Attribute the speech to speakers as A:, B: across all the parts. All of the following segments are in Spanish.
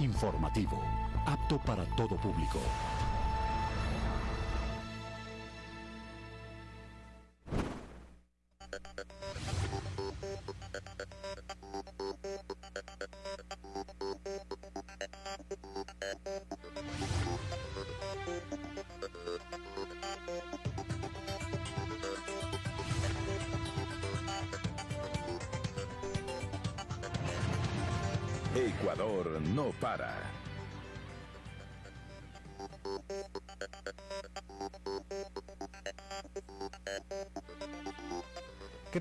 A: Informativo, apto para todo público.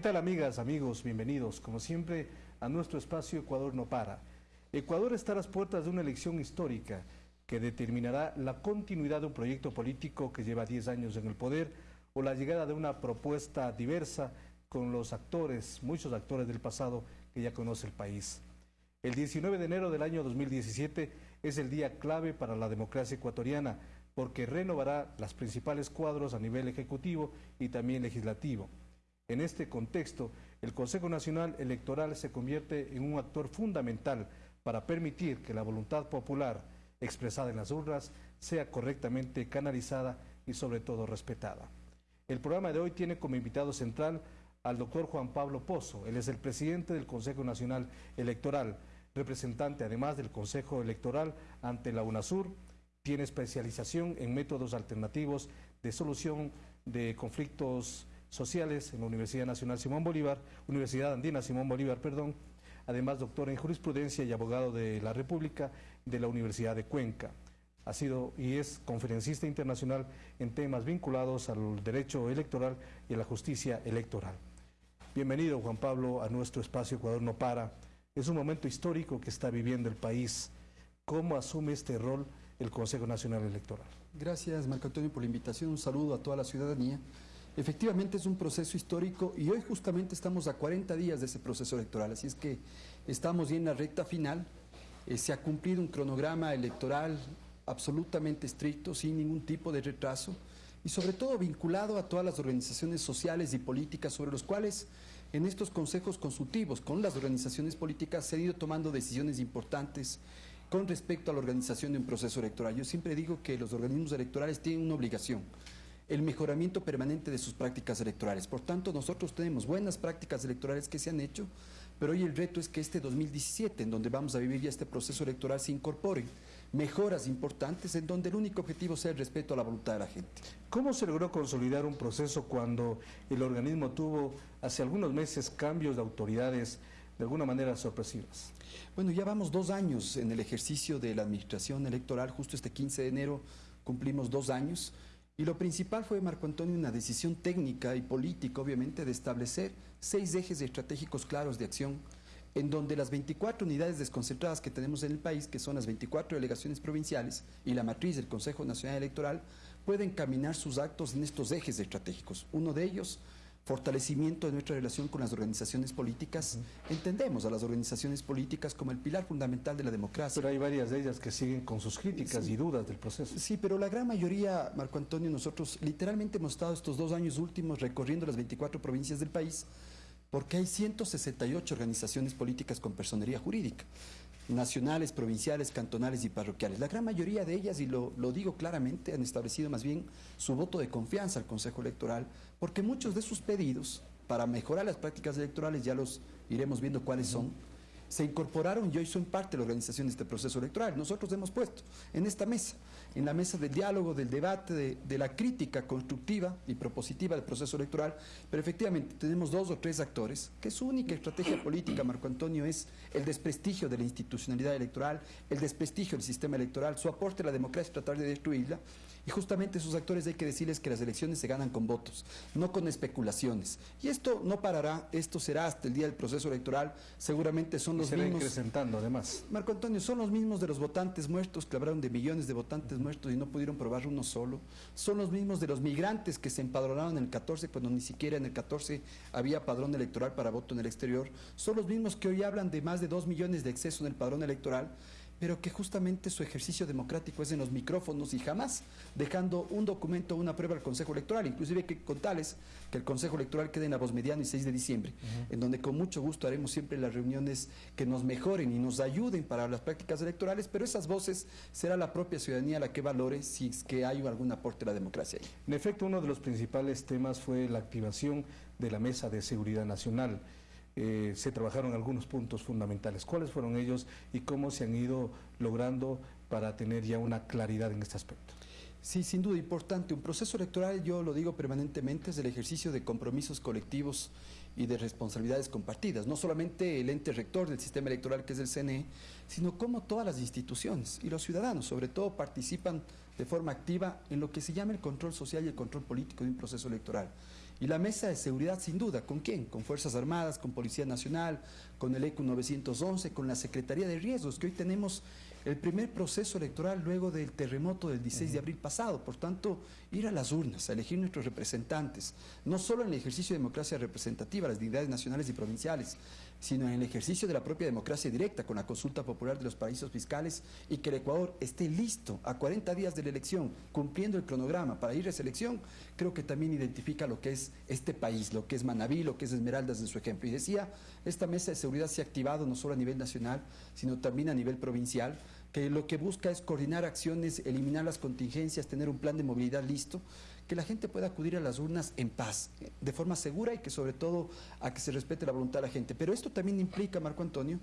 B: Tal amigas, amigos? Bienvenidos, como siempre, a nuestro espacio Ecuador no para. Ecuador está a las puertas de una elección histórica que determinará la continuidad de un proyecto político que lleva 10 años en el poder o la llegada de una propuesta diversa con los actores, muchos actores del pasado que ya conoce el país. El 19 de enero del año 2017 es el día clave para la democracia ecuatoriana porque renovará las principales cuadros a nivel ejecutivo y también legislativo. En este contexto, el Consejo Nacional Electoral se convierte en un actor fundamental para permitir que la voluntad popular expresada en las urnas sea correctamente canalizada y sobre todo respetada. El programa de hoy tiene como invitado central al doctor Juan Pablo Pozo. Él es el presidente del Consejo Nacional Electoral, representante además del Consejo Electoral ante la UNASUR, tiene especialización en métodos alternativos de solución de conflictos sociales en la Universidad Nacional Simón Bolívar, Universidad Andina Simón Bolívar, perdón, además doctor en jurisprudencia y abogado de la República de la Universidad de Cuenca. Ha sido y es conferencista internacional en temas vinculados al derecho electoral y a la justicia electoral. Bienvenido, Juan Pablo, a nuestro espacio Ecuador no para. Es un momento histórico que está viviendo el país. ¿Cómo asume este rol el Consejo Nacional Electoral?
C: Gracias, Marco Antonio, por la invitación. Un saludo a toda la ciudadanía. Efectivamente es un proceso histórico y hoy justamente estamos a 40 días de ese proceso electoral, así es que estamos ya en la recta final. Eh, se ha cumplido un cronograma electoral absolutamente estricto, sin ningún tipo de retraso y sobre todo vinculado a todas las organizaciones sociales y políticas sobre los cuales en estos consejos consultivos con las organizaciones políticas se han ido tomando decisiones importantes con respecto a la organización de un proceso electoral. Yo siempre digo que los organismos electorales tienen una obligación, el mejoramiento permanente de sus prácticas electorales. Por tanto, nosotros tenemos buenas prácticas electorales que se han hecho, pero hoy el reto es que este 2017, en donde vamos a vivir ya este proceso electoral, se incorporen mejoras importantes en donde el único objetivo sea el respeto a la voluntad de la gente.
B: ¿Cómo se logró consolidar un proceso cuando el organismo tuvo hace algunos meses cambios de autoridades de alguna manera sorpresivas?
C: Bueno, ya vamos dos años en el ejercicio de la administración electoral, justo este 15 de enero cumplimos dos años. Y lo principal fue, Marco Antonio, una decisión técnica y política, obviamente, de establecer seis ejes estratégicos claros de acción en donde las 24 unidades desconcentradas que tenemos en el país, que son las 24 delegaciones provinciales y la matriz del Consejo Nacional Electoral, pueden caminar sus actos en estos ejes estratégicos. Uno de ellos, fortalecimiento de nuestra relación con las organizaciones políticas. Entendemos a las organizaciones políticas como el pilar fundamental de la democracia.
B: Pero hay varias de ellas que siguen con sus críticas y dudas del proceso.
C: Sí, pero la gran mayoría, Marco Antonio, nosotros literalmente hemos estado estos dos años últimos recorriendo las 24 provincias del país porque hay 168 organizaciones políticas con personería jurídica, nacionales, provinciales, cantonales y parroquiales. La gran mayoría de ellas, y lo, digo claramente, han establecido más bien su voto de confianza al Consejo Electoral, porque muchos de sus pedidos para mejorar las prácticas electorales, ya los iremos viendo cuáles son, se incorporaron y hoy son parte de la organización de este proceso electoral. Nosotros hemos puesto en esta mesa, en la mesa del diálogo, del debate, de, la crítica constructiva y propositiva del proceso electoral, pero efectivamente tenemos dos o tres actores que su única estrategia política, Marco Antonio, es el desprestigio de la institucionalidad electoral, el desprestigio del sistema electoral, su aporte a la democracia tratar de destruirla, y justamente esos actores hay que decirles que las elecciones se ganan con votos, no con especulaciones. Y esto no parará, esto será hasta el día del proceso electoral, seguramente son los mismos...
B: acrecentando además.
C: Marco Antonio, son los mismos de los votantes muertos, que hablaron de millones de votantes muertos y no pudieron probar uno solo. Son los mismos de los migrantes que se empadronaron en el 14 cuando ni siquiera en el 14 había padrón electoral para voto en el exterior. Son los mismos que hoy hablan de más de dos millones de exceso en el padrón electoral pero que justamente su ejercicio democrático es en los micrófonos y jamás dejando un documento o una prueba al Consejo Electoral. Inclusive que contarles que el Consejo Electoral quede en la voz mediana y 6 de diciembre, en donde con mucho gusto haremos siempre las reuniones que nos mejoren y nos ayuden para las prácticas electorales, pero esas voces será la propia ciudadanía la que valore si es que hay algún aporte a la democracia ahí.
B: En efecto, uno de los principales temas fue la activación de la Mesa de Seguridad Nacional. Eh, se trabajaron algunos puntos fundamentales. ¿Cuáles fueron ellos y cómo se han ido logrando para tener ya una claridad en este aspecto?
C: Sí, sin duda importante. Un proceso electoral, yo lo digo permanentemente, es el ejercicio de compromisos colectivos y de responsabilidades compartidas. No solamente el ente rector del sistema electoral, que es el CNE, sino cómo todas las instituciones y los ciudadanos, sobre todo, participan de forma activa en lo que se llama el control social y el control político de un proceso electoral. Y la mesa de seguridad, sin duda, ¿con quién? Con Fuerzas Armadas, con Policía Nacional, con el ECU 911, con la Secretaría de Riesgos, que hoy tenemos el primer proceso electoral luego del terremoto del 16 de abril pasado. Por tanto, ir a las urnas, a elegir nuestros representantes, no solo en el ejercicio de democracia representativa, las dignidades nacionales y provinciales, sino en el ejercicio de la propia democracia directa con la consulta popular de los paraísos fiscales y que el Ecuador esté listo a 40 días de la elección, cumpliendo el cronograma para ir a esa elección, creo que también identifica lo que es este país, lo que es Manabí, lo que es Esmeraldas en su ejemplo. Y decía, esta mesa de seguridad se ha activado no solo a nivel nacional, sino también a nivel provincial, que lo que busca es coordinar acciones, eliminar las contingencias, tener un plan de movilidad listo, que la gente pueda acudir a las urnas en paz, de forma segura y que sobre todo a que se respete la voluntad de la gente. Pero esto también implica, Marco Antonio,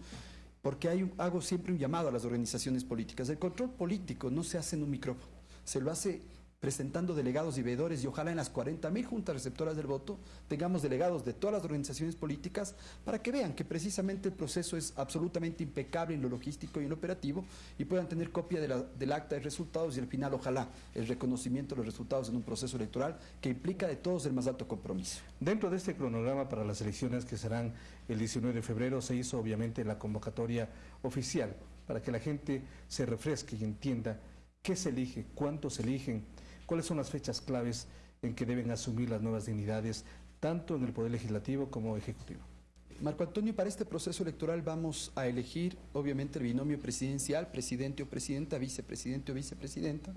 C: porque hay, hago siempre un llamado a las organizaciones políticas. El control político no se hace en un micrófono, se lo hace presentando delegados y veedores y ojalá en las 40.000 juntas receptoras del voto tengamos delegados de todas las organizaciones políticas para que vean que precisamente el proceso es absolutamente impecable en lo logístico y en lo operativo y puedan tener copia del acta de resultados y al final ojalá el reconocimiento de los resultados en un proceso electoral que implica de todos el más alto compromiso.
B: Dentro de este cronograma para las elecciones que serán el 19 de febrero se hizo obviamente la convocatoria oficial para que la gente se refresque y entienda qué se elige, cuántos se eligen, ¿Cuáles son las fechas claves en que deben asumir las nuevas dignidades, tanto en el Poder Legislativo como Ejecutivo?
C: Marco Antonio, para este proceso electoral vamos a elegir, obviamente, el binomio presidencial, presidente o presidenta, vicepresidente o vicepresidenta.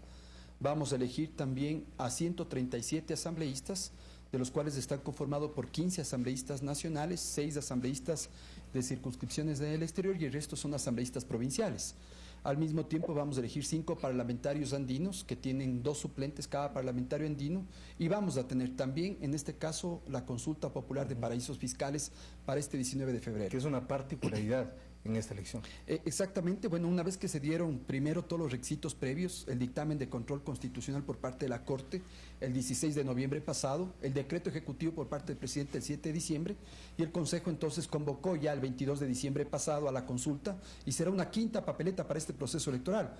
C: Vamos a elegir también a 137 asambleístas, de los cuales están conformados por 15 asambleístas nacionales, 6 asambleístas de circunscripciones del exterior y el resto son asambleístas provinciales. Al mismo tiempo vamos a elegir cinco parlamentarios andinos que tienen dos suplentes cada parlamentario andino y vamos a tener también, en este caso, la consulta popular de paraísos fiscales para este 19 de febrero.
B: Que es una particularidad en esta elección.
C: Eh, exactamente, bueno, una vez que se dieron primero todos los requisitos previos, el dictamen de control constitucional por parte de la Corte el 16 de noviembre pasado, el decreto ejecutivo por parte del presidente el 7 de diciembre y el Consejo entonces convocó ya el 22 de diciembre pasado a la consulta y será una quinta papeleta para este proceso electoral.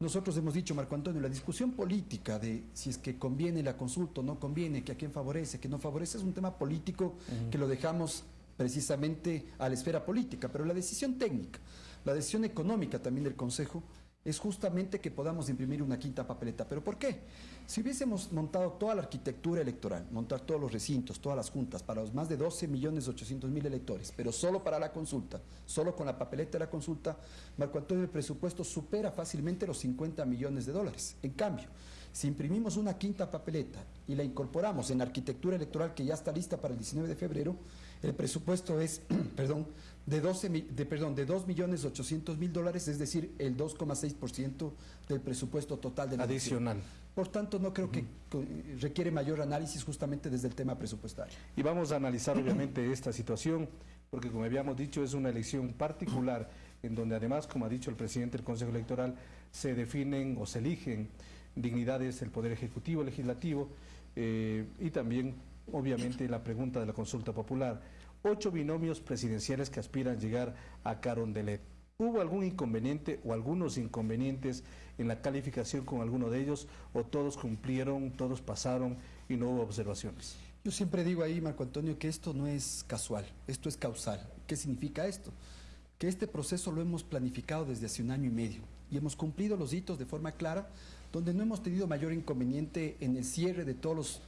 C: Nosotros hemos dicho, Marco Antonio, la discusión política de si es que conviene la consulta o no conviene, que a quién favorece, que no favorece, es un tema político que lo dejamos precisamente a la esfera política, pero la decisión técnica, la decisión económica también del Consejo es justamente que podamos imprimir una quinta papeleta. ¿Pero por qué? Si hubiésemos montado toda la arquitectura electoral, montar todos los recintos, todas las juntas, para los más de 12 millones 800 mil electores, pero solo para la consulta, solo con la papeleta de la consulta, Marco Antonio, el presupuesto supera fácilmente los 50 millones de dólares. En cambio, si imprimimos una quinta papeleta y la incorporamos en la arquitectura electoral que ya está lista para el 19 de febrero, el presupuesto es, perdón, de, 12, de, perdón, de 2 millones 800 mil dólares, es decir, el 2,6% del presupuesto total de la
B: Adicional.
C: Por tanto, no creo que requiere mayor análisis justamente desde el tema presupuestario.
B: Y vamos a analizar obviamente esta situación, porque como habíamos dicho, es una elección particular en donde además, como ha dicho el presidente del Consejo Electoral, se definen o se eligen dignidades del Poder Ejecutivo, Legislativo eh, y también obviamente la pregunta de la consulta popular. Ocho binomios presidenciales que aspiran a llegar a Carondelet. ¿Hubo algún inconveniente o algunos inconvenientes en la calificación con alguno de ellos o todos cumplieron, todos pasaron y no hubo observaciones?
C: Yo siempre digo ahí, Marco Antonio, que esto no es casual, esto es causal. ¿Qué significa esto? Que este proceso lo hemos planificado desde hace un año y medio y hemos cumplido los hitos de forma clara, donde no hemos tenido mayor inconveniente en el cierre de todos los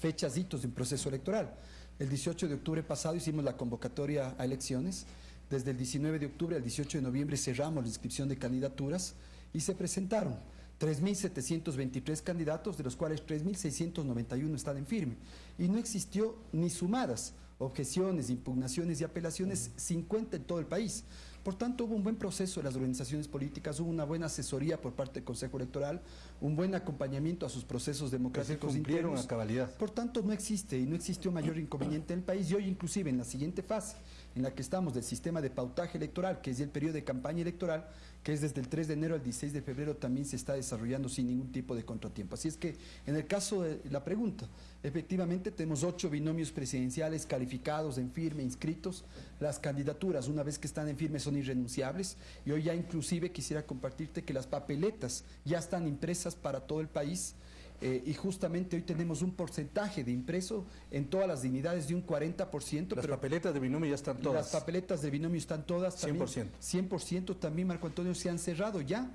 C: fechas hitos de un proceso electoral. El 18 de octubre pasado hicimos la convocatoria a elecciones Desde el 19 de octubre al 18 de noviembre cerramos la inscripción de candidaturas y se presentaron 3.723 candidatos, de los cuales 3.691 están en firme. Y no existió ni sumadas objeciones, impugnaciones y apelaciones 50 en todo el país. Por tanto, hubo un buen proceso de las organizaciones políticas, hubo una buena asesoría por parte del Consejo Electoral, un buen acompañamiento a sus procesos democráticos
B: internos. a cabalidad.
C: Por tanto, no existe y no existió mayor inconveniente en el país. Y hoy, inclusive, en la siguiente fase, en la que estamos del sistema de pautaje electoral, que es el periodo de campaña electoral, que es desde el 3 de enero al 16 de febrero, también se está desarrollando sin ningún tipo de contratiempo. Así es que, en el caso de la pregunta, efectivamente tenemos ocho binomios presidenciales calificados en firme, inscritos. Las candidaturas, una vez que están en firme, son irrenunciables. Y hoy ya inclusive quisiera compartirte que las papeletas ya están impresas para todo el país. Eh, y justamente hoy tenemos un porcentaje de impreso en todas las dignidades de un 40%.
B: Las papeletas de binomio ya están todas.
C: Las papeletas de binomio están todas.
B: También, 100%.
C: 100% también, Marco Antonio, se han cerrado ya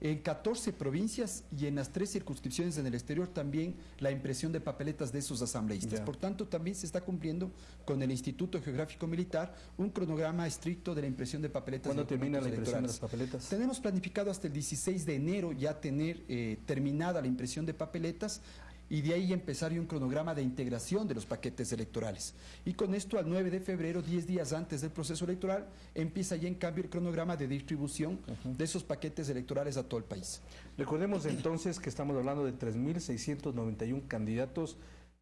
C: en 14 provincias y en las tres circunscripciones en el exterior también la impresión de papeletas de esos asambleístas. Por tanto, también se está cumpliendo con el Instituto Geográfico Militar un cronograma estricto de la impresión de papeletas.
B: ¿Cuándo termina la impresión de las papeletas?
C: Tenemos planificado hasta el 16 de enero ya tener eh, terminada la impresión de papeletas y de ahí empezar un cronograma de integración de los paquetes electorales. Y con esto, al 9 de febrero, 10 días antes del proceso electoral, empieza ya en cambio el cronograma de distribución de esos paquetes electorales a todo el país.
B: Recordemos entonces que estamos hablando de 3.691 candidatos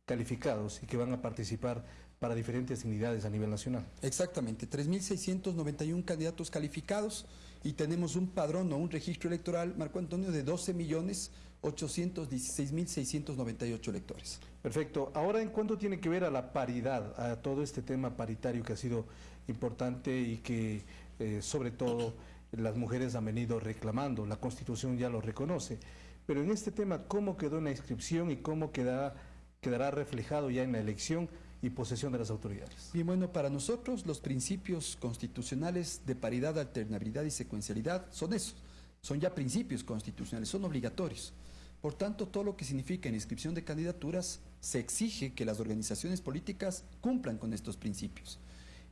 B: calificados y que van a participar para diferentes unidades a nivel nacional.
C: Exactamente, 3.691 candidatos calificados y tenemos un padrón o un registro electoral, Marco Antonio, de 12 millones 816.698 electores.
B: Perfecto. Ahora, ¿en cuánto tiene que ver a la paridad, a todo este tema paritario que ha sido importante y que, eh, sobre todo, las mujeres han venido reclamando? La Constitución ya lo reconoce. Pero en este tema, ¿cómo quedó en la inscripción y cómo quedará, quedará reflejado ya en la elección? Y posesión de las autoridades.
C: Bien, bueno, para nosotros los principios constitucionales de paridad, alternabilidad y secuencialidad son esos, son ya principios constitucionales, son obligatorios. Por tanto, todo lo que significa inscripción de candidaturas, se exige que las organizaciones políticas cumplan con estos principios.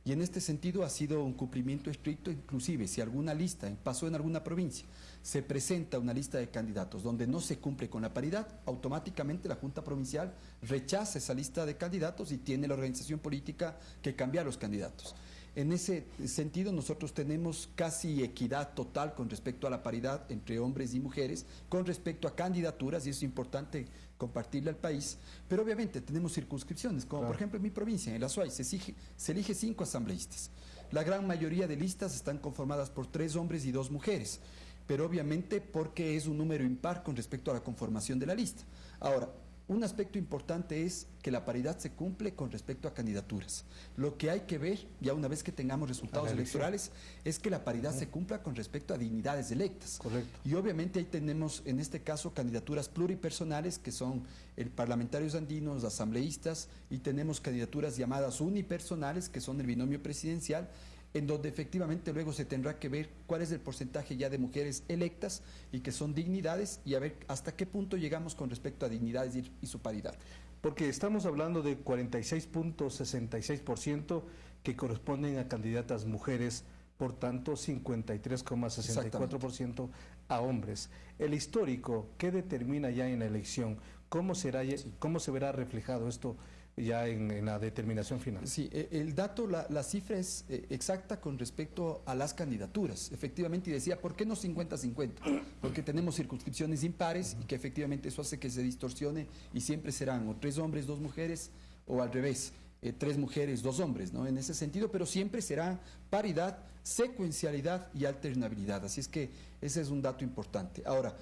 C: Y en este sentido ha sido un cumplimiento estricto, inclusive si alguna lista pasó en alguna provincia, se presenta una lista de candidatos donde no se cumple con la paridad, automáticamente la Junta Provincial rechaza esa lista de candidatos y tiene la organización política que cambiar los candidatos. En ese sentido, nosotros tenemos casi equidad total con respecto a la paridad entre hombres y mujeres, con respecto a candidaturas, y es importante compartirle al país, pero obviamente tenemos circunscripciones, como por ejemplo en mi provincia, en el Azuay, se, se elige cinco asambleístas. La gran mayoría de listas están conformadas por tres hombres y dos mujeres, pero obviamente porque es un número impar con respecto a la conformación de la lista. Ahora, un aspecto importante es que la paridad se cumple con respecto a candidaturas. Lo que hay que ver, ya una vez que tengamos resultados electorales, es que la paridad se cumpla con respecto a dignidades electas.
B: Correcto.
C: Y obviamente ahí tenemos, en este caso, candidaturas pluripersonales, que son el parlamentarios andinos, asambleístas, y tenemos candidaturas llamadas unipersonales, que son el binomio presidencial, en donde efectivamente luego se tendrá que ver cuál es el porcentaje ya de mujeres electas y que son dignidades y a ver hasta qué punto llegamos con respecto a dignidades y, su paridad.
B: Porque estamos hablando de 46.66% que corresponden a candidatas mujeres, por tanto 53,64% a hombres. El histórico, ¿qué determina ya en la elección? ¿Cómo, será, ¿Cómo se verá reflejado esto ya en, la determinación final.
C: Sí, e, el dato, la, cifra es eh, exacta con respecto a las candidaturas. Efectivamente, y decía, ¿por qué no 50-50? Porque tenemos circunscripciones impares y que efectivamente eso hace que se distorsione y siempre serán o tres hombres, dos mujeres o al revés. Eh, tres mujeres, dos hombres, ¿no? En ese sentido, pero siempre será paridad, secuencialidad y alternabilidad. Así es que ese es un dato importante. Ahora,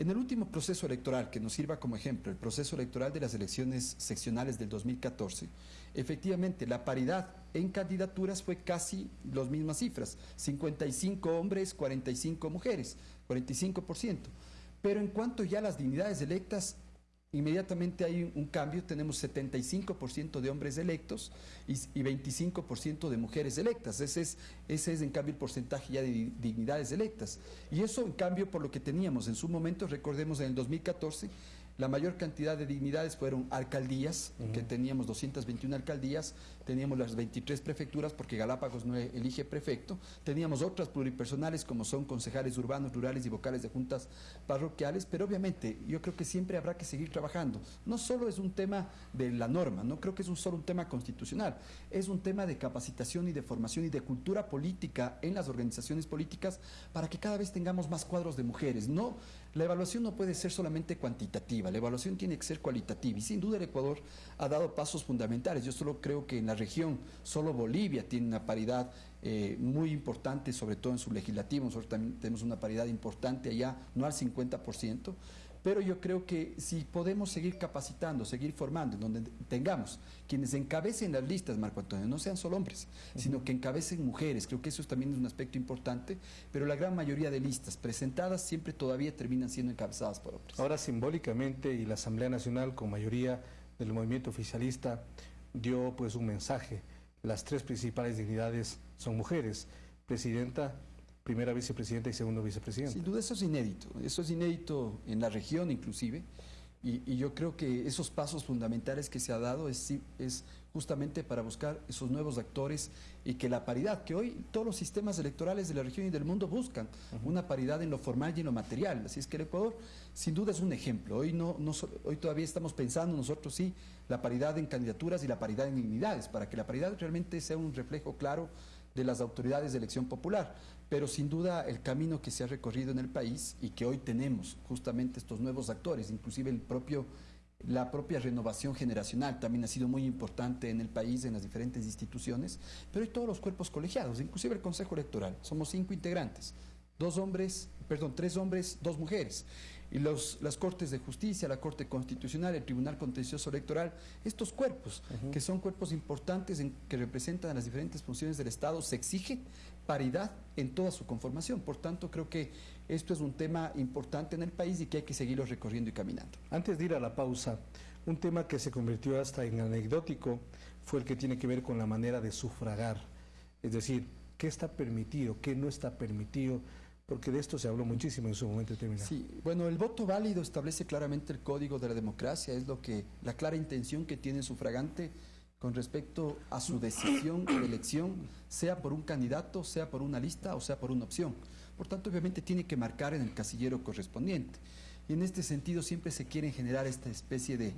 C: en el último proceso electoral, que nos sirva como ejemplo, el proceso electoral de las elecciones seccionales del 2014, efectivamente la paridad en candidaturas fue casi las mismas cifras, 55 hombres, 45 mujeres, 45%. Pero en cuanto ya a las dignidades electas, inmediatamente hay un cambio, tenemos 75% de hombres electos y, 25% de mujeres electas. Ese es, ese es en cambio el porcentaje ya de dignidades electas. Y eso en cambio por lo que teníamos en su momento, recordemos en el 2014, La mayor cantidad de dignidades fueron alcaldías, que teníamos 221 alcaldías, teníamos las 23 prefecturas porque Galápagos no elige prefecto, teníamos otras pluripersonales como son concejales urbanos, rurales y vocales de juntas parroquiales, pero obviamente yo creo que siempre habrá que seguir trabajando. No solo es un tema de la norma, no creo que es un solo un tema constitucional, es un tema de capacitación y de formación y de cultura política en las organizaciones políticas para que cada vez tengamos más cuadros de mujeres. No, la evaluación no puede ser solamente cuantitativa, la evaluación tiene que ser cualitativa y sin duda el Ecuador ha dado pasos fundamentales. Yo solo creo que en la región solo Bolivia tiene una paridad eh, muy importante, sobre todo en su legislativo. Nosotros también tenemos una paridad importante allá, no al 50%, pero yo creo que si podemos seguir capacitando, seguir formando, donde tengamos quienes encabecen las listas, Marco Antonio, no sean solo hombres, sino que encabecen mujeres, creo que eso también es un aspecto importante, pero la gran mayoría de listas presentadas siempre todavía terminan siendo encabezadas por hombres.
B: Ahora simbólicamente y la Asamblea Nacional con mayoría del movimiento oficialista dio pues un mensaje, las tres principales dignidades son mujeres, presidenta, primera vicepresidenta y segundo vicepresidente.
C: Sin duda eso es inédito, eso es inédito en la región inclusive, y, yo creo que esos pasos fundamentales que se ha dado es, es justamente para buscar esos nuevos actores y que la paridad, que hoy todos los sistemas electorales de la región y del mundo buscan, una paridad en lo formal y en lo material. Así es que el Ecuador sin duda es un ejemplo. Hoy, no, no, hoy todavía estamos pensando nosotros sí la paridad en candidaturas y la paridad en dignidades, para que la paridad realmente sea un reflejo claro de las autoridades de elección popular. Pero sin duda el camino que se ha recorrido en el país y que hoy tenemos justamente estos nuevos actores, inclusive el propio, la propia renovación generacional también ha sido muy importante en el país, en las diferentes instituciones, pero hay todos los cuerpos colegiados, inclusive el Consejo Electoral. Somos cinco integrantes, dos hombres, perdón, tres hombres, dos mujeres y los, las Cortes de Justicia, la Corte Constitucional, el Tribunal Contencioso Electoral, estos cuerpos, que son cuerpos importantes en, que representan las diferentes funciones del Estado, se exige paridad en toda su conformación. Por tanto, creo que esto es un tema importante en el país y que hay que seguirlo recorriendo y caminando.
B: Antes de ir a la pausa, un tema que se convirtió hasta en anecdótico fue el que tiene que ver con la manera de sufragar, es decir, qué está permitido, qué no está permitido porque de esto se habló muchísimo en su momento determinado.
C: Sí, bueno, el voto válido establece claramente el código de la democracia, es lo que la clara intención que tiene el sufragante con respecto a su decisión de elección, sea por un candidato, sea por una lista o sea por una opción. Por tanto, obviamente tiene que marcar en el casillero correspondiente. Y en este sentido siempre se quieren generar esta especie de,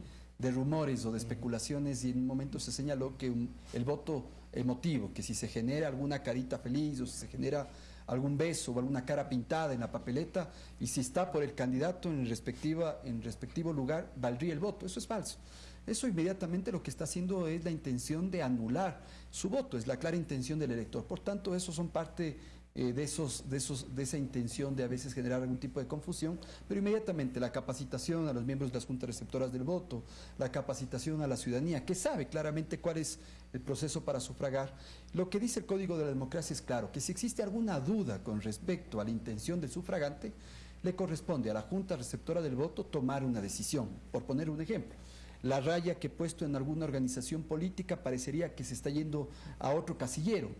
C: rumores o de especulaciones y en un momento se señaló que el voto emotivo, que si se genera alguna carita feliz o si se genera algún beso o alguna cara pintada en la papeleta y si está por el candidato en, respectiva, en respectivo lugar, valdría el voto. Eso es falso. Eso inmediatamente lo que está haciendo es la intención de anular su voto, es la clara intención del elector. Por tanto, eso son parte eh, de, esos, de, esos, de esa intención de a veces generar algún tipo de confusión, pero inmediatamente la capacitación a los miembros de las juntas receptoras del voto, la capacitación a la ciudadanía, que sabe claramente cuál es el proceso para sufragar. Lo que dice el Código de la Democracia es claro, que si existe alguna duda con respecto a la intención del sufragante, le corresponde a la junta receptora del voto tomar una decisión, por poner un ejemplo la raya que he puesto en alguna organización política parecería que se está yendo a otro casillero.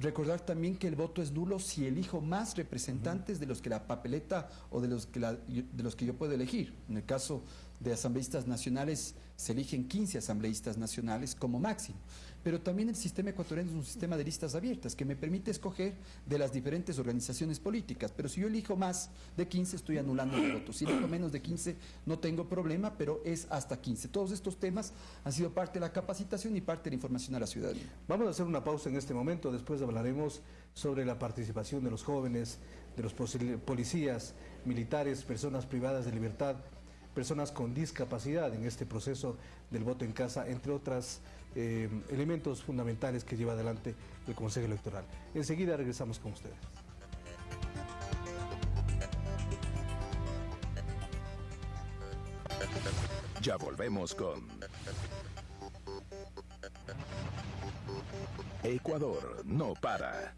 C: Recordar también que el voto es nulo si elijo más representantes de los que la papeleta o de los que, de los que yo puedo elegir. En el caso de asambleístas nacionales se eligen 15 asambleístas nacionales como máximo. Pero también el sistema ecuatoriano es un sistema de listas abiertas que me permite escoger de las diferentes organizaciones políticas. Pero si yo elijo más de 15, estoy anulando el voto. Si elijo menos de 15, no tengo problema, pero es hasta 15. Todos estos temas han sido parte de la capacitación y parte de la información a la ciudadanía.
B: Vamos a hacer una pausa en este momento. Después hablaremos sobre la participación de los jóvenes, de los policías, militares, personas privadas de libertad personas con discapacidad en este proceso del voto en casa, entre otros eh, elementos fundamentales que lleva adelante el Consejo Electoral. Enseguida regresamos con ustedes.
D: Ya volvemos con Ecuador no para.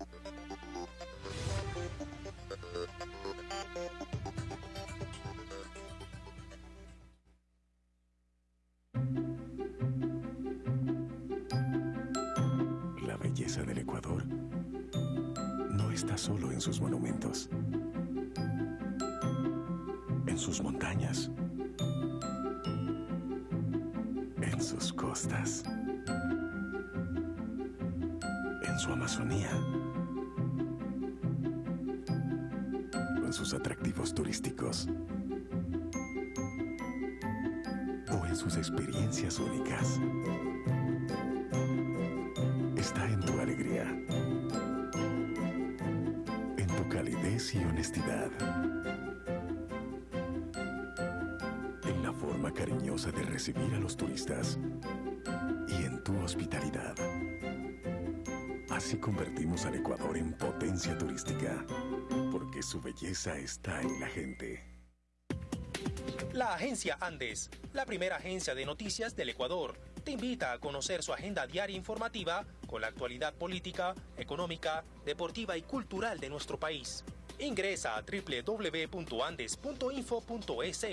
A: Convertimos al Ecuador en potencia turística, porque su belleza está en la gente.
E: La agencia Andes, la primera agencia de noticias del Ecuador, te invita a conocer su agenda diaria informativa con la actualidad política, económica, deportiva y cultural de nuestro país. Ingresa a www.andes.info.es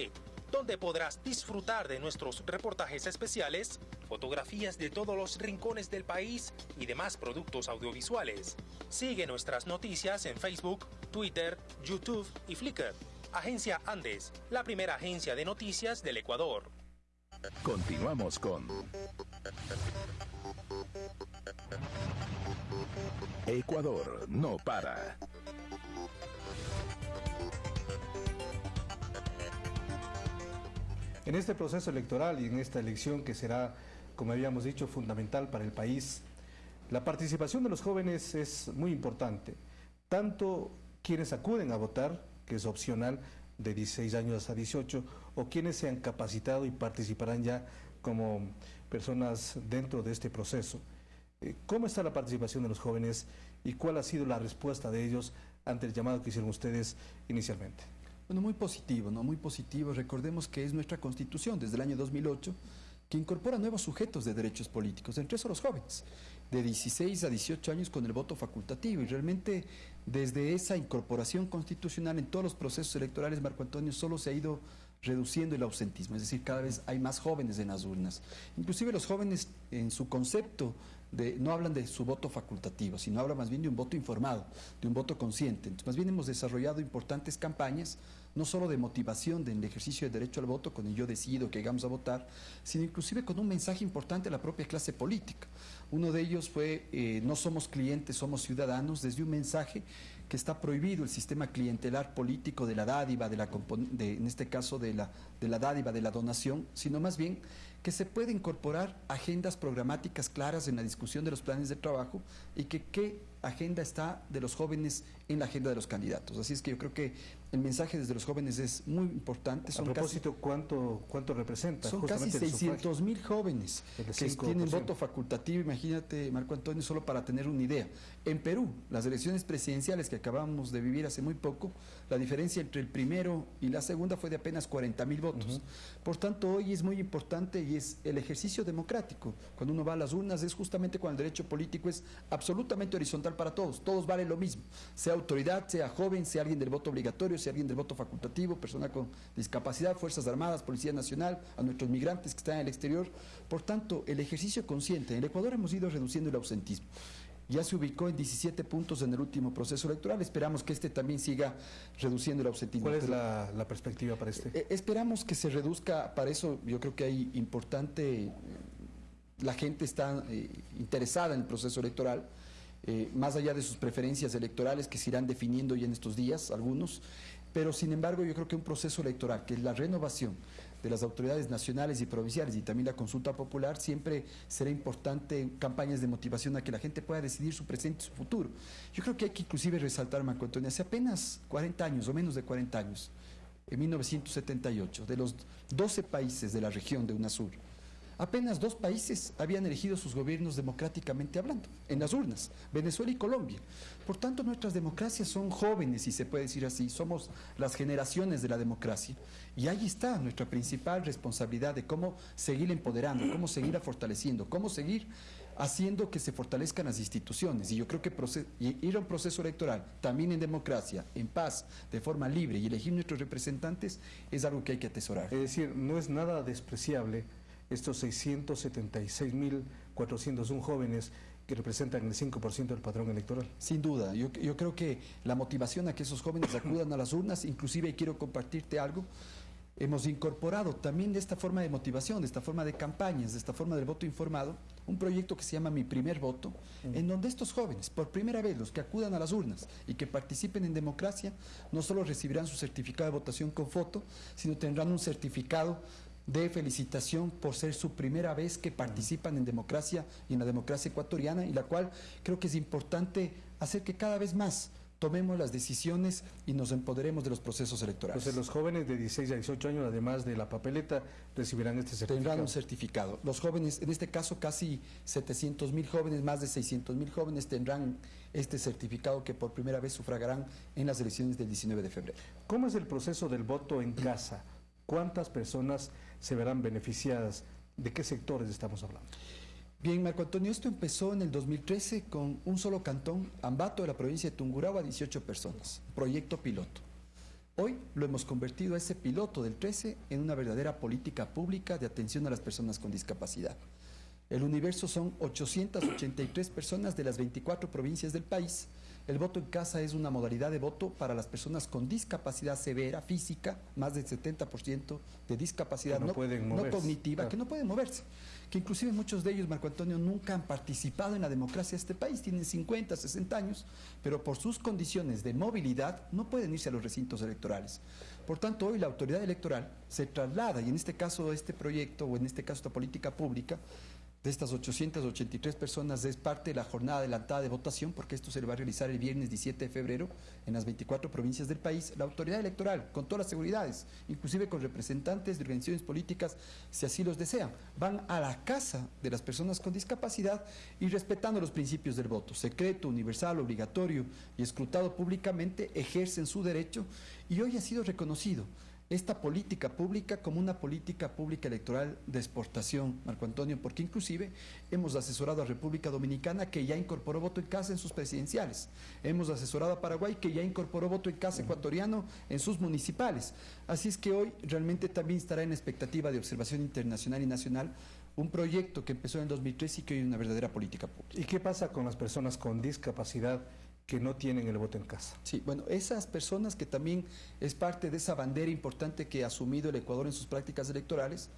E: donde podrás disfrutar de nuestros reportajes especiales, fotografías de todos los rincones del país y demás productos audiovisuales. Sigue nuestras noticias en Facebook, Twitter, YouTube y Flickr. Agencia Andes, la primera agencia de noticias del Ecuador.
D: Continuamos con Ecuador no para.
B: En este proceso electoral y en esta elección que será, como habíamos dicho, fundamental para el país, la participación de los jóvenes es muy importante. Tanto quienes acuden a votar, que es opcional, de 16 años a 18, o quienes se han capacitado y participarán ya como personas dentro de este proceso. Eh, ¿Cómo está la participación de los jóvenes y cuál ha sido la respuesta de ellos ante el llamado que hicieron ustedes inicialmente?
C: Bueno, muy positivo, ¿no? Muy positivo. Recordemos que es nuestra constitución desde el año 2008 que incorpora nuevos sujetos de derechos políticos, entre esos los jóvenes, de 16 a 18 años con el voto facultativo. Y realmente desde esa incorporación constitucional en todos los procesos electorales, Marco Antonio, solo se ha ido reduciendo el ausentismo, es decir, cada vez hay más jóvenes en las urnas. Inclusive los jóvenes en su concepto de, no hablan de su voto facultativo, sino hablan más bien de un voto informado, de un voto consciente. Entonces, más bien hemos desarrollado importantes campañas no solo de motivación del ejercicio del derecho al voto, con el yo decido que llegamos a votar, sino inclusive con un mensaje importante a la propia clase política. Uno de ellos fue, eh, no somos clientes, somos ciudadanos, desde un mensaje que está prohibido el sistema clientelar político de la dádiva, de la, de, en este caso de la, de la dádiva, de la donación, sino más bien que se puede incorporar agendas programáticas claras en la discusión de los planes de trabajo y que qué agenda está de los jóvenes en la agenda de los candidatos. Así es que yo creo que el mensaje desde los jóvenes es muy importante.
B: Son a propósito, ¿cuánto, ¿cuánto representa?
C: Son casi 600 mil jóvenes que tienen voto facultativo, imagínate, Marco Antonio, solo para tener una idea. En Perú, las elecciones presidenciales que acabamos de vivir hace muy poco, la diferencia entre el primero y la segunda fue de apenas 40 mil votos. Por tanto, hoy es muy importante y es el ejercicio democrático. Cuando uno va a las urnas es justamente cuando el derecho político es absolutamente horizontal para todos. Todos valen lo mismo, sea autoridad, sea joven, sea alguien del voto obligatorio, sea alguien del voto facultativo, persona con discapacidad, Fuerzas Armadas, Policía Nacional, a nuestros migrantes que están en el exterior. Por tanto, el ejercicio consciente. En el Ecuador hemos ido reduciendo el ausentismo ya se ubicó en 17 puntos en el último proceso electoral. Esperamos que este también siga reduciendo el ausentismo.
B: ¿Cuál es la, perspectiva para este?
C: Eh, esperamos que se reduzca, para eso yo creo que hay importante, la gente está eh, interesada en el proceso electoral. Eh, más allá de sus preferencias electorales que se irán definiendo ya en estos días, algunos, pero sin embargo yo creo que un proceso electoral, que es la renovación de las autoridades nacionales y provinciales y también la consulta popular, siempre será importante campañas de motivación a que la gente pueda decidir su presente y su futuro. Yo creo que hay que inclusive resaltar, Marco Antonio, hace apenas 40 años o menos de 40 años, en 1978, de los 12 países de la región de UNASUR, Apenas dos países habían elegido sus gobiernos democráticamente hablando, en las urnas, Venezuela y Colombia. Por tanto, nuestras democracias son jóvenes, si se puede decir así, somos las generaciones de la democracia. Y ahí está nuestra principal responsabilidad de cómo seguir empoderando, cómo seguir fortaleciendo, cómo seguir haciendo que se fortalezcan las instituciones. Y yo creo que ir a un proceso electoral, también en democracia, en paz, de forma libre y elegir nuestros representantes, es algo que hay que atesorar.
B: Es decir, no es nada despreciable estos 676.401 jóvenes que representan el 5% del padrón electoral.
C: Sin duda, yo, creo que la motivación a que esos jóvenes acudan a las urnas, inclusive quiero compartirte algo, hemos incorporado también de esta forma de motivación, de esta forma de campañas, de esta forma del voto informado, un proyecto que se llama Mi Primer Voto, en donde estos jóvenes, por primera vez, los que acudan a las urnas y que participen en democracia, no solo recibirán su certificado de votación con foto, sino tendrán un certificado de felicitación por ser su primera vez que participan en democracia y en la democracia ecuatoriana, y la cual creo que es importante hacer que cada vez más tomemos las decisiones y nos empoderemos de los procesos electorales.
B: Entonces los jóvenes de 16 a 18 años, además de la papeleta, recibirán este certificado.
C: Tendrán un certificado. Los jóvenes, en este caso casi 700 mil jóvenes, más de 600 mil jóvenes tendrán este certificado que por primera vez sufragarán en las elecciones del 19 de febrero.
B: ¿Cómo es el proceso del voto en casa? ¿Cuántas personas se verán beneficiadas? ¿De qué sectores estamos hablando?
C: Bien, Marco Antonio, esto empezó en el 2013 con un solo cantón, Ambato, de la provincia de Tungurahua, 18 personas, proyecto piloto. Hoy lo hemos convertido a ese piloto del 13 en una verdadera política pública de atención a las personas con discapacidad. El universo son 883 personas de las 24 provincias del país. El voto en casa es una modalidad de voto para las personas con discapacidad severa, física, más del 70% de discapacidad
B: no
C: cognitiva,
B: claro.
C: que no pueden moverse. Que inclusive muchos de ellos, Marco Antonio, nunca han participado en la democracia de este país. Tienen 50, 60 años, pero por sus condiciones de movilidad no pueden irse a los recintos electorales. Por tanto, hoy la autoridad electoral se traslada, y en este caso este proyecto, o en este caso esta política pública, de estas 883 personas es parte de la jornada adelantada de votación, porque esto se va a realizar el viernes 17 de febrero en las 24 provincias del país. La autoridad electoral, con todas las seguridades, inclusive con representantes de organizaciones políticas, si así los desean, van a la casa de las personas con discapacidad y respetando los principios del voto, secreto, universal, obligatorio y escrutado públicamente, ejercen su derecho y hoy ha sido reconocido esta política pública como una política pública electoral de exportación, Marco Antonio, porque inclusive hemos asesorado a República Dominicana que ya incorporó voto en casa en sus presidenciales, hemos asesorado a Paraguay que ya incorporó voto en casa ecuatoriano en sus municipales. Así es que hoy realmente también estará en expectativa de observación internacional y nacional un proyecto que empezó en el 2013 y que hoy es una verdadera política pública.
B: ¿Y qué pasa con las personas con discapacidad que no tienen el voto en casa?
C: Sí, bueno, esas personas que también es parte de esa bandera importante que ha asumido el Ecuador en sus prácticas electorales,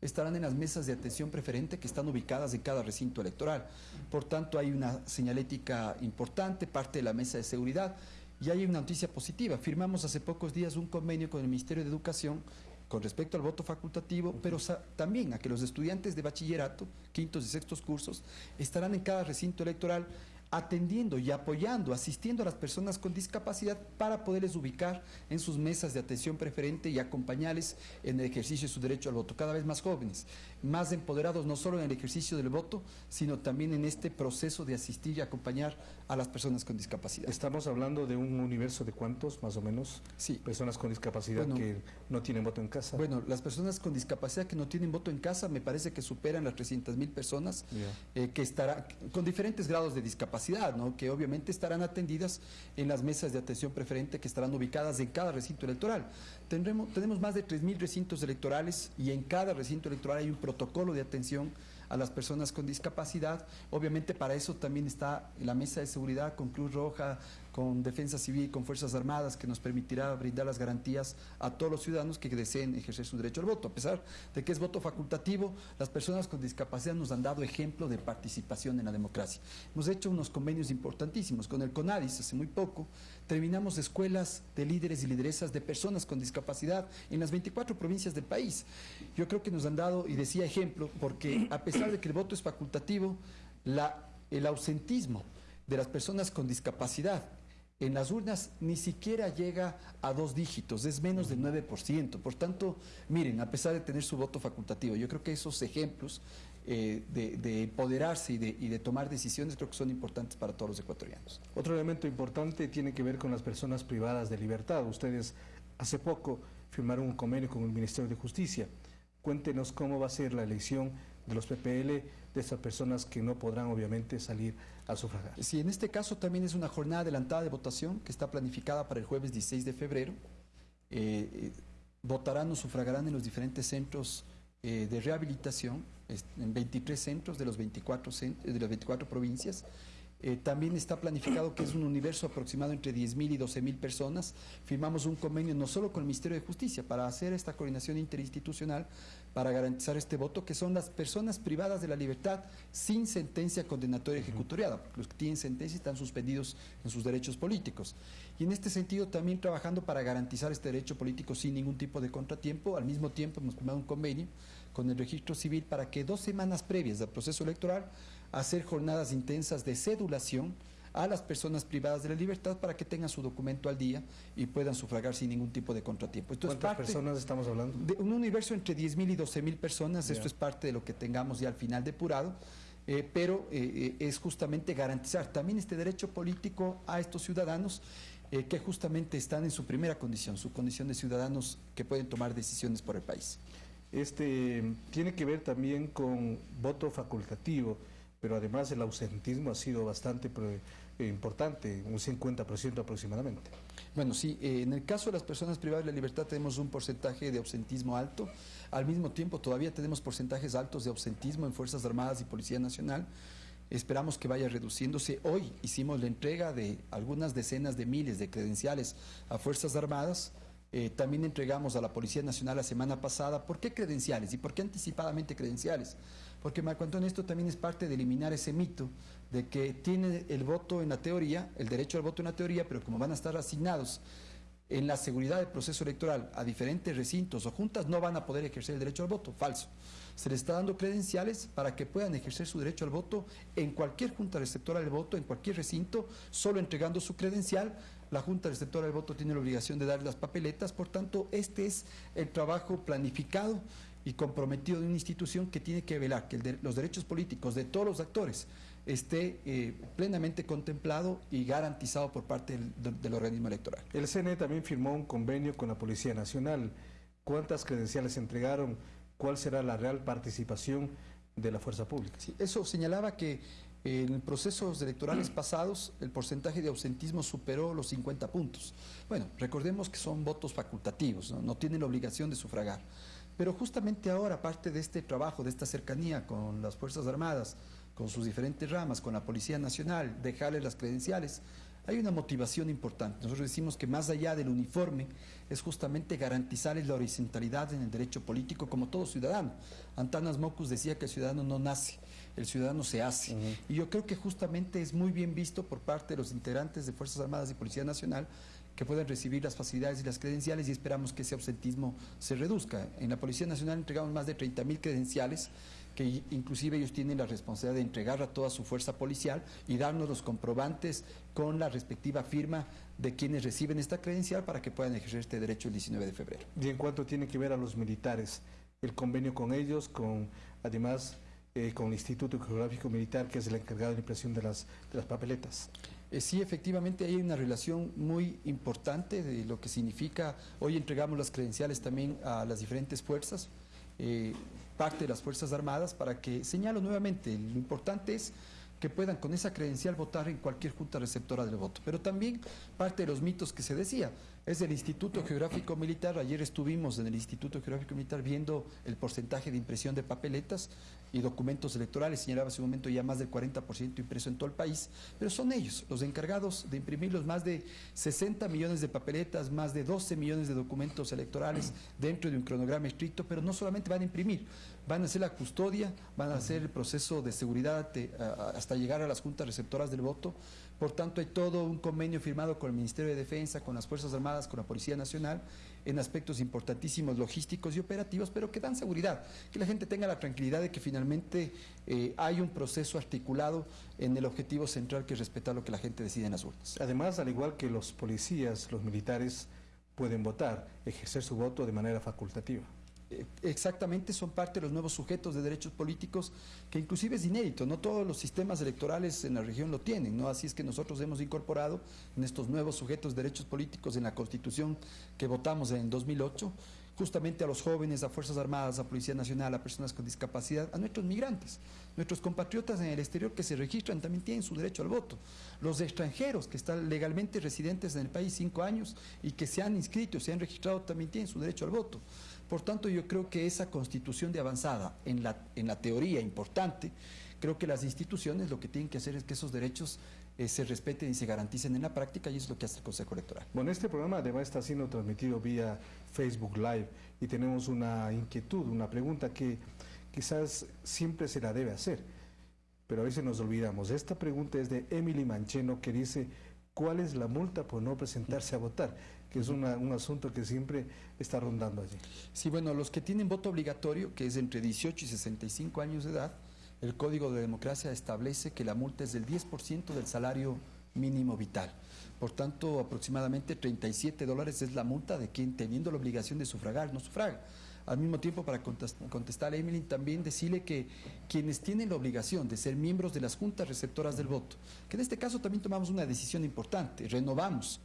C: estarán en las mesas de atención preferente que están ubicadas en cada recinto electoral. Por tanto, hay una señalética importante, parte de la mesa de seguridad, y hay una noticia positiva. Firmamos hace pocos días un convenio con el Ministerio de Educación con respecto al voto facultativo, pero también a que los estudiantes de bachillerato, quintos y sextos cursos, estarán en cada recinto electoral atendiendo y apoyando, asistiendo a las personas con discapacidad para poderles ubicar en sus mesas de atención preferente y acompañarles en el ejercicio de su derecho al voto. Cada vez más jóvenes, más empoderados no solo en el ejercicio del voto, sino también en este proceso de asistir y acompañar a las personas con discapacidad.
B: Estamos hablando de un universo de cuántos, más o menos,
C: Sí.
B: personas con discapacidad
C: Bueno.
B: que no tienen voto en casa.
C: Bueno, las personas con discapacidad que no tienen voto en casa me parece que superan las 300 mil personas eh, que estarán con diferentes grados de discapacidad, que obviamente estarán atendidas en las mesas de atención preferente que estarán ubicadas en cada recinto electoral. Tendremos, tenemos más de 3.000 recintos electorales y en cada recinto electoral hay un protocolo de atención a las personas con discapacidad. Obviamente para eso también está la mesa de seguridad con Cruz Roja, con Defensa Civil, con Fuerzas Armadas, que nos permitirá brindar las garantías a todos los ciudadanos que deseen ejercer su derecho al voto. A pesar de que es voto facultativo, las personas con discapacidad nos han dado ejemplo de participación en la democracia. Hemos hecho unos convenios importantísimos con el CONADIS hace muy poco. Terminamos escuelas de líderes y lideresas de personas con discapacidad en las 24 provincias del país. Yo creo que nos han dado, y decía ejemplo, porque a pesar de que el voto es facultativo, el ausentismo de las personas con discapacidad en las urnas ni siquiera llega a dos dígitos, es menos del 9%. Por tanto, miren, a pesar de tener su voto facultativo, yo creo que esos ejemplos eh, de, de empoderarse y de, y de tomar decisiones creo que son importantes para todos los ecuatorianos.
B: Otro elemento importante tiene que ver con las personas privadas de libertad. Ustedes hace poco firmaron un convenio con el Ministerio de Justicia. Cuéntenos cómo va a ser la elección de los PPL de estas personas que no podrán obviamente salir a sufragar.
C: Sí, en este caso también es una jornada adelantada de votación que está planificada para el jueves 16 de febrero. Eh, eh, votarán o sufragarán en los diferentes centros eh, de rehabilitación, en 23 centros de, los 24, cen- de las 24 provincias. También está planificado que es un universo aproximado entre 10.000 y 12.000 personas. Firmamos un convenio no solo con el Ministerio de Justicia para hacer esta coordinación interinstitucional para garantizar este voto, que son las personas privadas de la libertad sin sentencia condenatoria ejecutoriada. Los que tienen sentencia están suspendidos en sus derechos políticos. Y en este sentido también trabajando para garantizar este derecho político sin ningún tipo de contratiempo. Al mismo tiempo hemos firmado un convenio con el registro civil para que dos semanas previas del proceso electoral hacer jornadas intensas de cedulación a las personas privadas de la libertad para que tengan su documento al día y puedan sufragar sin ningún tipo de contratiempo.
B: Esto ¿Cuántas personas estamos hablando?
C: De un universo entre 10.000 y 12.000 personas, esto es parte de lo que tengamos ya al final depurado, eh, pero eh, eh, es justamente garantizar también este derecho político a estos ciudadanos que justamente están en su primera condición, su condición de ciudadanos que pueden tomar decisiones por el país.
B: Este tiene que ver también con voto facultativo pero además el ausentismo ha sido bastante importante, un 50% aproximadamente.
C: Bueno, sí, eh, en el caso de las personas privadas de la libertad tenemos un porcentaje de ausentismo alto, al mismo tiempo todavía tenemos porcentajes altos de ausentismo en Fuerzas Armadas y Policía Nacional, esperamos que vaya reduciéndose. Hoy hicimos la entrega de algunas decenas de miles de credenciales a Fuerzas Armadas, eh, también entregamos a la Policía Nacional la semana pasada. ¿Por qué credenciales? ¿Y por qué anticipadamente credenciales? Porque Marco Antonio, esto también es parte de eliminar ese mito de que tiene el voto en la teoría, el derecho al voto en la teoría, pero como van a estar asignados en la seguridad del proceso electoral a diferentes recintos o juntas, no van a poder ejercer el derecho al voto. Falso. Se les está dando credenciales para que puedan ejercer su derecho al voto en cualquier junta receptora del voto, en cualquier recinto, solo entregando su credencial. La Junta Receptora del Voto tiene la obligación de dar las papeletas, por tanto, este es el trabajo planificado y comprometido de una institución que tiene que velar que los derechos políticos de todos los actores esté eh, plenamente contemplado y garantizado por parte del, organismo electoral.
B: El CNE también firmó un convenio con la Policía Nacional. ¿Cuántas credenciales entregaron? ¿Cuál será la real participación de la fuerza pública?
C: eso señalaba que en procesos electorales pasados el porcentaje de ausentismo superó los 50 puntos. Bueno, recordemos que son votos facultativos, no tienen la obligación de sufragar. Pero justamente ahora, parte de este trabajo, de esta cercanía con las Fuerzas Armadas, con sus diferentes ramas, con la Policía Nacional, dejarles las credenciales, hay una motivación importante. Nosotros decimos que más allá del uniforme es justamente garantizarles la horizontalidad en el derecho político como todo ciudadano. Antanas Mocus decía que el ciudadano no nace, el ciudadano se hace. Y yo creo que justamente es muy bien visto por parte de los integrantes de Fuerzas Armadas y Policía Nacional que puedan recibir las facilidades y las credenciales y esperamos que ese ausentismo se reduzca. En la Policía Nacional entregamos más de 30.000 credenciales que inclusive ellos tienen la responsabilidad de entregar a toda su fuerza policial y darnos los comprobantes con la respectiva firma de quienes reciben esta credencial para que puedan ejercer este derecho el 19 de febrero.
B: ¿Y en cuanto tiene que ver a los militares? El convenio con ellos, con además eh, con el Instituto Geográfico Militar, que es el encargado de la impresión de las, de las papeletas.
C: Eh, sí, efectivamente hay una relación muy importante de lo que significa, hoy entregamos las credenciales también a las diferentes fuerzas, eh, parte de las Fuerzas Armadas, para que, señalo nuevamente, lo importante es que puedan con esa credencial votar en cualquier junta receptora del voto. Pero también parte de los mitos que se decía, es el Instituto Geográfico Militar, ayer estuvimos en el Instituto Geográfico Militar viendo el porcentaje de impresión de papeletas, y documentos electorales, señalaba hace un momento ya más del 40% impreso en todo el país, pero son ellos los encargados de imprimir los más de 60 millones de papeletas, más de 12 millones de documentos electorales dentro de un cronograma estricto, pero no solamente van a imprimir, van a hacer la custodia, van a hacer el proceso de seguridad hasta llegar a las juntas receptoras del voto, por tanto hay todo un convenio firmado con el Ministerio de Defensa, con las Fuerzas Armadas, con la Policía Nacional, en aspectos importantísimos logísticos y operativos, pero que dan seguridad, que la gente tenga la tranquilidad de que finalmente eh, hay un proceso articulado en el objetivo central que es respetar lo que la gente decide en las urnas.
B: Además, al igual que los policías, los militares pueden votar, ejercer su voto de manera facultativa.
C: Eh, exactamente son parte de los nuevos sujetos de derechos políticos, que inclusive es inédito, no todos los sistemas electorales en la región lo tienen, ¿no? Así es que nosotros hemos incorporado en estos nuevos sujetos de derechos políticos en la Constitución que votamos en 2008, justamente a los jóvenes, a Fuerzas Armadas, a Policía Nacional, a personas con discapacidad, a nuestros migrantes. Nuestros compatriotas en el exterior que se registran también tienen su derecho al voto. Los extranjeros que están legalmente residentes en el país cinco años y que se han inscrito, se han registrado, también tienen su derecho al voto. Por tanto, yo creo que esa constitución de avanzada, en la, en la teoría importante, creo que las instituciones lo que tienen que hacer es que esos derechos eh, se respeten y se garanticen en la práctica y eso es lo que hace el Consejo Electoral.
B: Bueno, este programa además está siendo transmitido vía Facebook Live y tenemos una inquietud, una pregunta que quizás siempre se la debe hacer, pero a veces nos olvidamos. Esta pregunta es de Emily Mancheno que dice, ¿cuál es la multa por no presentarse a votar? Que es un asunto que siempre está rondando allí.
C: Sí, bueno, los que tienen voto obligatorio, que es entre 18 y 65 años de edad, el Código de Democracia establece que la multa es del 10% del salario mínimo vital. Por tanto, aproximadamente 37 dólares es la multa de quien teniendo la obligación de sufragar no sufraga. Al mismo tiempo, para contestar a Emily, también decirle que quienes tienen la obligación de ser miembros de las juntas receptoras del voto, que en este caso también tomamos una decisión importante, renovamos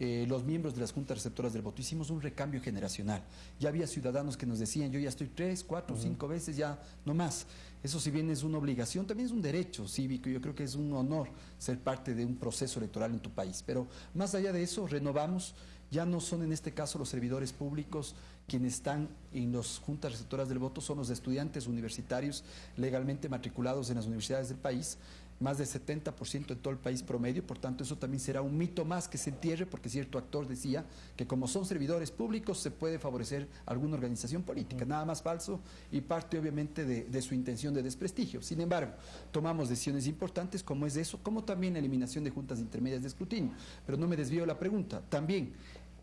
C: eh, los miembros de las juntas receptoras del voto. Hicimos un recambio generacional. Ya había ciudadanos que nos decían, yo ya estoy tres, cuatro, cinco veces, ya no más. Eso si bien es una obligación, también es un derecho cívico. Yo creo que es un honor ser parte de un proceso electoral en tu país. Pero más allá de eso, renovamos. Ya no son en este caso los servidores públicos quienes están en las juntas receptoras del voto, son los estudiantes universitarios legalmente matriculados en las universidades del país más del 70% en todo el país promedio, por tanto eso también será un mito más que se entierre, porque cierto actor decía que como son servidores públicos se puede favorecer alguna organización política, nada más falso y parte obviamente de, su intención de desprestigio. Sin embargo, tomamos decisiones importantes como es eso, como también la eliminación de juntas intermedias de escrutinio, pero no me desvío de la pregunta, también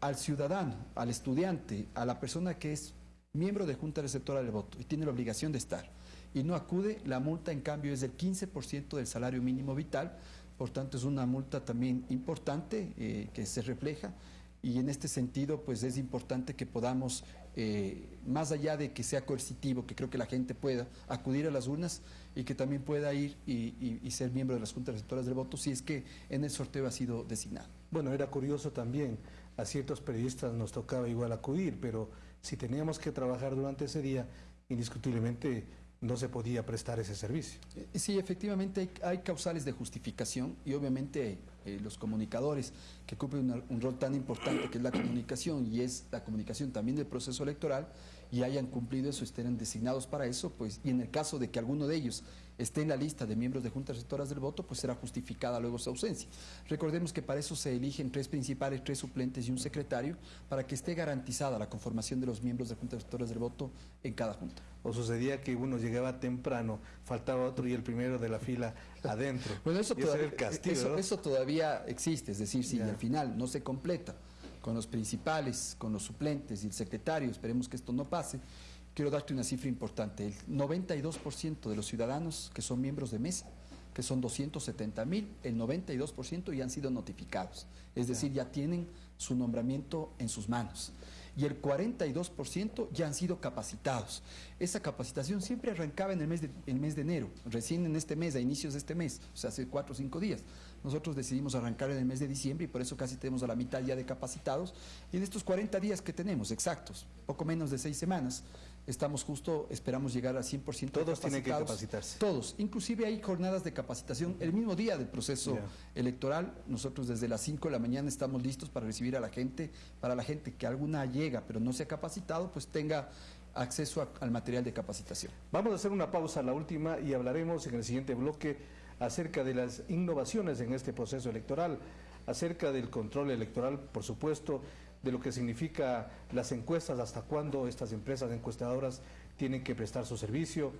C: al ciudadano, al estudiante, a la persona que es miembro de junta receptora del voto y tiene la obligación de estar y no acude, la multa en cambio es del 15% del salario mínimo vital, por tanto es una multa también importante eh, que se refleja. Y en este sentido pues es importante que podamos, eh, más allá de que sea coercitivo, que creo que la gente pueda acudir a las urnas y que también pueda ir y, y ser miembro de las juntas receptoras del voto si es que en el sorteo ha sido designado.
B: Bueno, era curioso también, a ciertos periodistas nos tocaba igual acudir, pero si teníamos que trabajar durante ese día, indiscutiblemente no se podía prestar ese servicio.
C: Eh, sí, efectivamente hay, causales de justificación y obviamente eh, los comunicadores que cumplen un rol tan importante que es la comunicación y es la comunicación también del proceso electoral y hayan cumplido eso, estén designados para eso, pues y en el caso de que alguno de ellos esté en la lista de miembros de juntas receptoras del voto, pues será justificada luego su ausencia. Recordemos que para eso se eligen tres principales, tres suplentes y un secretario, para que esté garantizada la conformación de los miembros de juntas receptoras del voto en cada junta.
B: O sucedía que uno llegaba temprano, faltaba otro y el primero de la fila adentro.
C: bueno, eso, todavía, eso, todavía existe, es decir, si al final no se completa con los principales, con los suplentes y el secretario, esperemos que esto no pase, quiero darte una cifra importante. El 92% de los ciudadanos que son miembros de mesa, que son 270 mil, el 92% ya han sido notificados. Es decir, ya tienen su nombramiento en sus manos. Y el 42% ya han sido capacitados. Esa capacitación siempre arrancaba en el mes, de, el enero, recién en este mes, a inicios de este mes, o sea, hace cuatro o cinco días. Nosotros decidimos arrancar en el mes de diciembre y por eso casi tenemos a la mitad ya de capacitados. Y en estos 40 días que tenemos, exactos, poco menos de seis semanas, estamos justo, esperamos llegar al 100%
B: Todos tienen que capacitarse.
C: Todos, inclusive hay jornadas de capacitación el mismo día del proceso electoral. Nosotros desde las 5 de la mañana estamos listos para recibir a la gente, para la gente que alguna llega pero no se ha capacitado, pues tenga acceso al material de capacitación.
B: Vamos a hacer una pausa, la última, y hablaremos en el siguiente bloque acerca de las innovaciones en este proceso electoral, acerca del control electoral, por supuesto, de lo que significa las encuestas, hasta cuándo estas empresas encuestadoras tienen que prestar su servicio,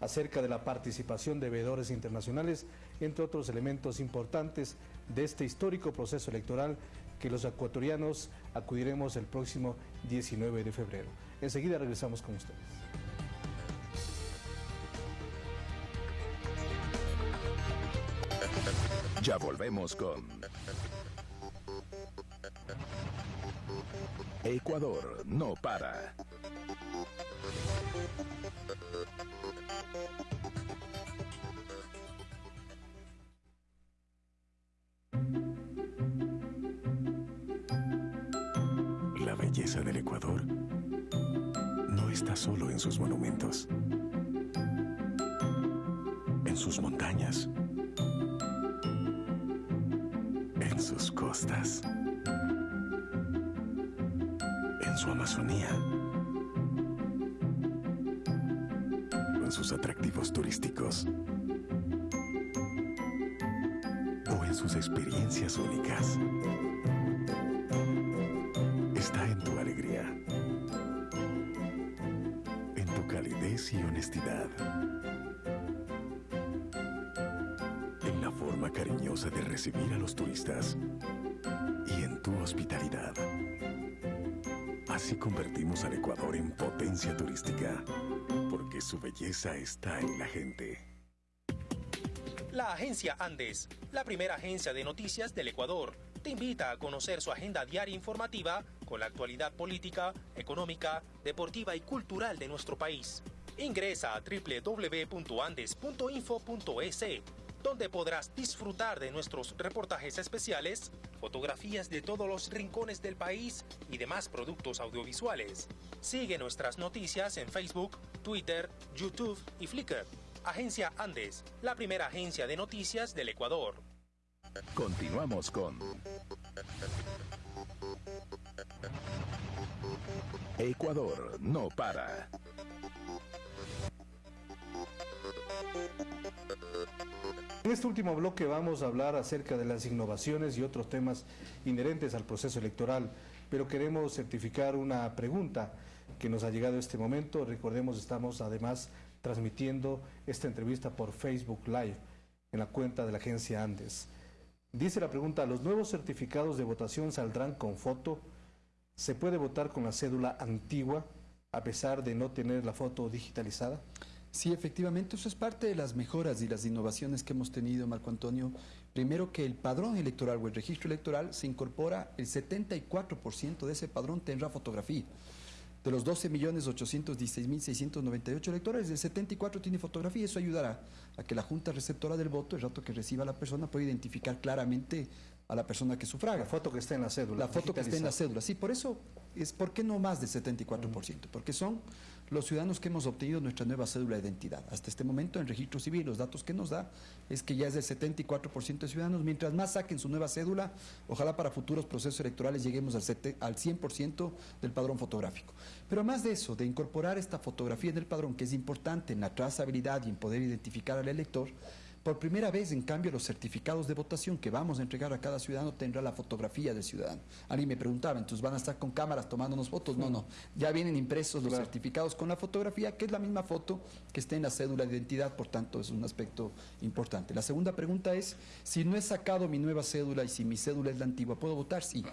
B: acerca de la participación de veedores internacionales, entre otros elementos importantes de este histórico proceso electoral que los ecuatorianos acudiremos el próximo 19 de febrero. Enseguida regresamos con ustedes.
D: Ya volvemos con Ecuador no para.
A: La belleza del Ecuador está solo en sus monumentos, en sus montañas, en sus costas, en su Amazonía, en sus atractivos turísticos o en sus experiencias únicas. Está en tu alegría, en tu calidez y honestidad, en la forma cariñosa de recibir a los turistas y en tu hospitalidad. Así convertimos al Ecuador en potencia turística, porque su belleza está en la gente.
E: La agencia Andes, la primera agencia de noticias del Ecuador, te invita a conocer su agenda diaria informativa con la actualidad política, económica, deportiva y cultural de nuestro país. Ingresa a www.andes.info.es, donde podrás disfrutar de nuestros reportajes especiales, fotografías de todos los rincones del país y demás productos audiovisuales. Sigue nuestras noticias en Facebook, Twitter, YouTube y Flickr. Agencia Andes, la primera agencia de noticias del Ecuador.
D: Continuamos con Ecuador no para.
B: En este último bloque vamos a hablar acerca de las innovaciones y otros temas inherentes al proceso electoral, pero queremos certificar una pregunta que nos ha llegado este momento. Recordemos, estamos además transmitiendo esta entrevista por Facebook Live en la cuenta de la agencia Andes. Dice la pregunta, ¿los nuevos certificados de votación saldrán con foto? ¿Se puede votar con la cédula antigua a pesar de no tener la foto digitalizada?
C: Sí, efectivamente, eso es parte de las mejoras y las innovaciones que hemos tenido, Marco Antonio. Primero que el padrón electoral o el registro electoral se incorpora, el 74% de ese padrón tendrá fotografía. De los 12.816.698 electores, el 74 tiene fotografía. Eso ayudará a que la junta receptora del voto, el rato que reciba la persona, pueda identificar claramente a la persona que sufraga.
B: La foto que está en la cédula.
C: La foto que está en la cédula. Sí, por eso es, ¿por qué no más del 74%? Porque son los ciudadanos que hemos obtenido nuestra nueva cédula de identidad. Hasta este momento, en registro civil, los datos que nos da es que ya es del 74% de ciudadanos. Mientras más saquen su nueva cédula, ojalá para futuros procesos electorales lleguemos al, al 100% del padrón fotográfico. Pero más de eso, de incorporar esta fotografía en el padrón, que es importante en la trazabilidad y en poder identificar al elector, por primera vez, en cambio, los certificados de votación que vamos a entregar a cada ciudadano tendrá la fotografía del ciudadano. Alguien me preguntaba, entonces van a estar con cámaras tomándonos fotos. No, no, ya vienen impresos los certificados con la fotografía, que es la misma foto que está en la cédula de identidad, por tanto es un aspecto importante. La segunda pregunta es, si no he sacado mi nueva cédula y si mi cédula es la antigua, ¿puedo votar? Sí.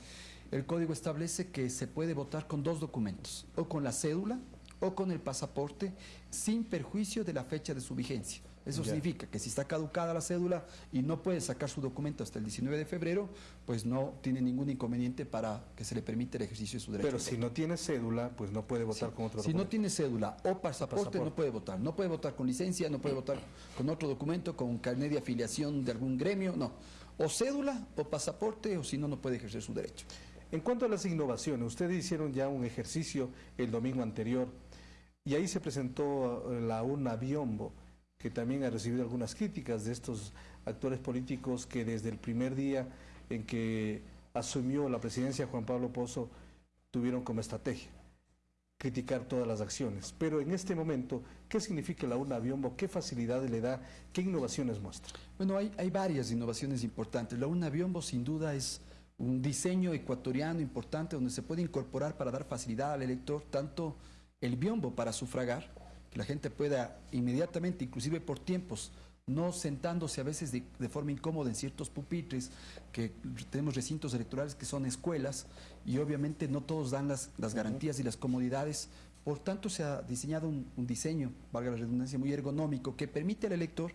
C: El código establece que se puede votar con dos documentos, o con la cédula o con el pasaporte, sin perjuicio de la fecha de su vigencia. Eso significa que si está caducada la cédula y no puede sacar su documento hasta el 19 de febrero, pues no tiene ningún inconveniente para que se le permita el ejercicio de su derecho.
B: Pero si no tiene cédula, pues no puede votar con otro
C: si
B: documento.
C: Si no tiene cédula o pasaporte, no puede votar. No puede votar con licencia, no puede votar con otro documento, con carnet de afiliación de algún gremio, no. O cédula o pasaporte, o si no, no puede ejercer su derecho.
B: En cuanto a las innovaciones, ustedes hicieron ya un ejercicio el domingo anterior y ahí se presentó la urna Biombo que también ha recibido algunas críticas de estos actores políticos que desde el primer día en que asumió la presidencia Juan Pablo Pozo tuvieron como estrategia criticar todas las acciones. Pero en este momento, ¿qué significa la urna biombo? ¿Qué facilidades le da? ¿Qué innovaciones muestra?
C: Bueno, hay, varias innovaciones importantes. La urna biombo sin duda es un diseño ecuatoriano importante donde se puede incorporar para dar facilidad al elector tanto el biombo para sufragar, que la gente pueda inmediatamente, inclusive por tiempos, no sentándose a veces de, forma incómoda en ciertos pupitres, que tenemos recintos electorales que son escuelas y obviamente no todos dan las, garantías y las comodidades. Por tanto, se ha diseñado un, un, diseño, valga la redundancia, muy ergonómico que permite al elector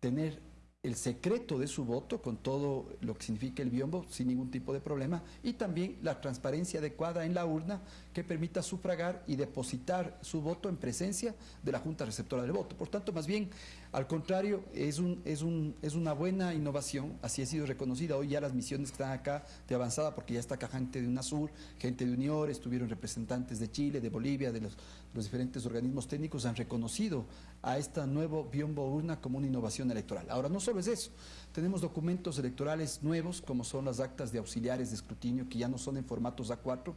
C: tener el secreto de su voto con todo lo que significa el biombo sin ningún tipo de problema y también la transparencia adecuada en la urna que permita sufragar y depositar su voto en presencia de la Junta Receptora del Voto. Por tanto, más bien, al contrario, es, un, es, un, es una buena innovación, así ha sido reconocida. Hoy ya las misiones que están acá de avanzada, porque ya está acá gente de UNASUR, gente de UNIOR, estuvieron representantes de Chile, de Bolivia, de los, los diferentes organismos técnicos, han reconocido a esta nuevo biombo urna como una innovación electoral. Ahora, no solo es eso, tenemos documentos electorales nuevos, como son las actas de auxiliares de escrutinio, que ya no son en formatos A4,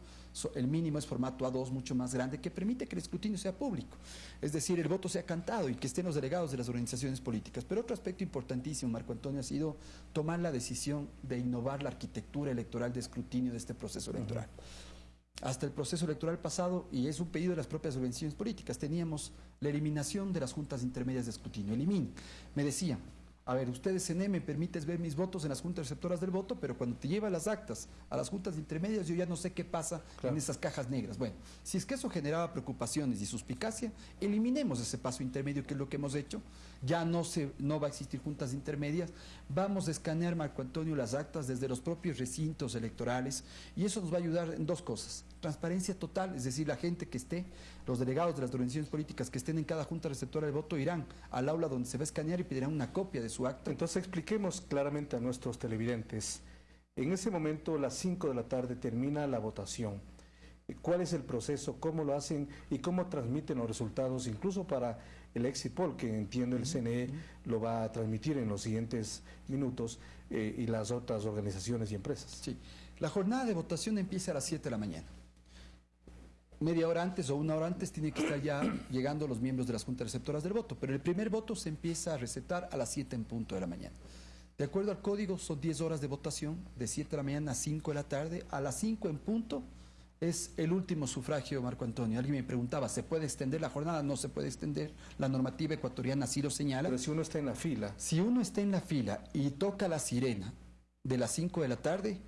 C: el mínimo es formato A2, mucho más grande, que permite que el escrutinio sea público. Es decir, el voto sea cantado y que estén los delegados de las organizaciones políticas. Pero otro aspecto importantísimo, Marco Antonio, ha sido tomar la decisión de innovar la arquitectura electoral de escrutinio de este proceso electoral. Hasta el proceso electoral pasado, y es un pedido de las propias organizaciones políticas, teníamos la eliminación de las juntas intermedias de escrutinio. Elimine. Me decían, a ver, ustedes en me permites ver mis votos en las juntas receptoras del voto, pero cuando te lleva las actas a las juntas intermedias, yo ya no sé qué pasa en esas cajas negras. Bueno, si es que eso generaba preocupaciones y suspicacia, eliminemos ese paso intermedio, que es lo que hemos hecho. Ya no, se, no va a existir juntas intermedias. Vamos a escanear, Marco Antonio, las actas desde los propios recintos electorales y eso nos va a ayudar en dos cosas. Transparencia total, es decir, la gente que esté, los delegados de las organizaciones políticas que estén en cada junta receptora del voto irán al aula donde se va a escanear y pedirán una copia de su acta.
B: Entonces expliquemos claramente a nuestros televidentes. En ese momento, a las 5 de la tarde, termina la votación. ¿Cuál es el proceso? ¿Cómo lo hacen? ¿Y cómo transmiten los resultados? Incluso para el exit poll, que entiendo el CNE lo va a transmitir en los siguientes minutos, eh, y las otras organizaciones y empresas.
C: Sí. La jornada de votación empieza a las 7 de la mañana media hora antes o una hora antes tiene que estar ya llegando los miembros de las juntas receptoras del voto, pero el primer voto se empieza a recetar a las 7 en punto de la mañana. De acuerdo al código, son 10 horas de votación, de 7 de la mañana a 5 de la tarde. A las 5 en punto es el último sufragio, Marco Antonio. Alguien me preguntaba, ¿se puede extender la jornada? No se puede extender. La normativa ecuatoriana así lo señala.
B: Pero si uno está en la fila.
C: Si uno está en la fila y toca la sirena de las 5 de la tarde,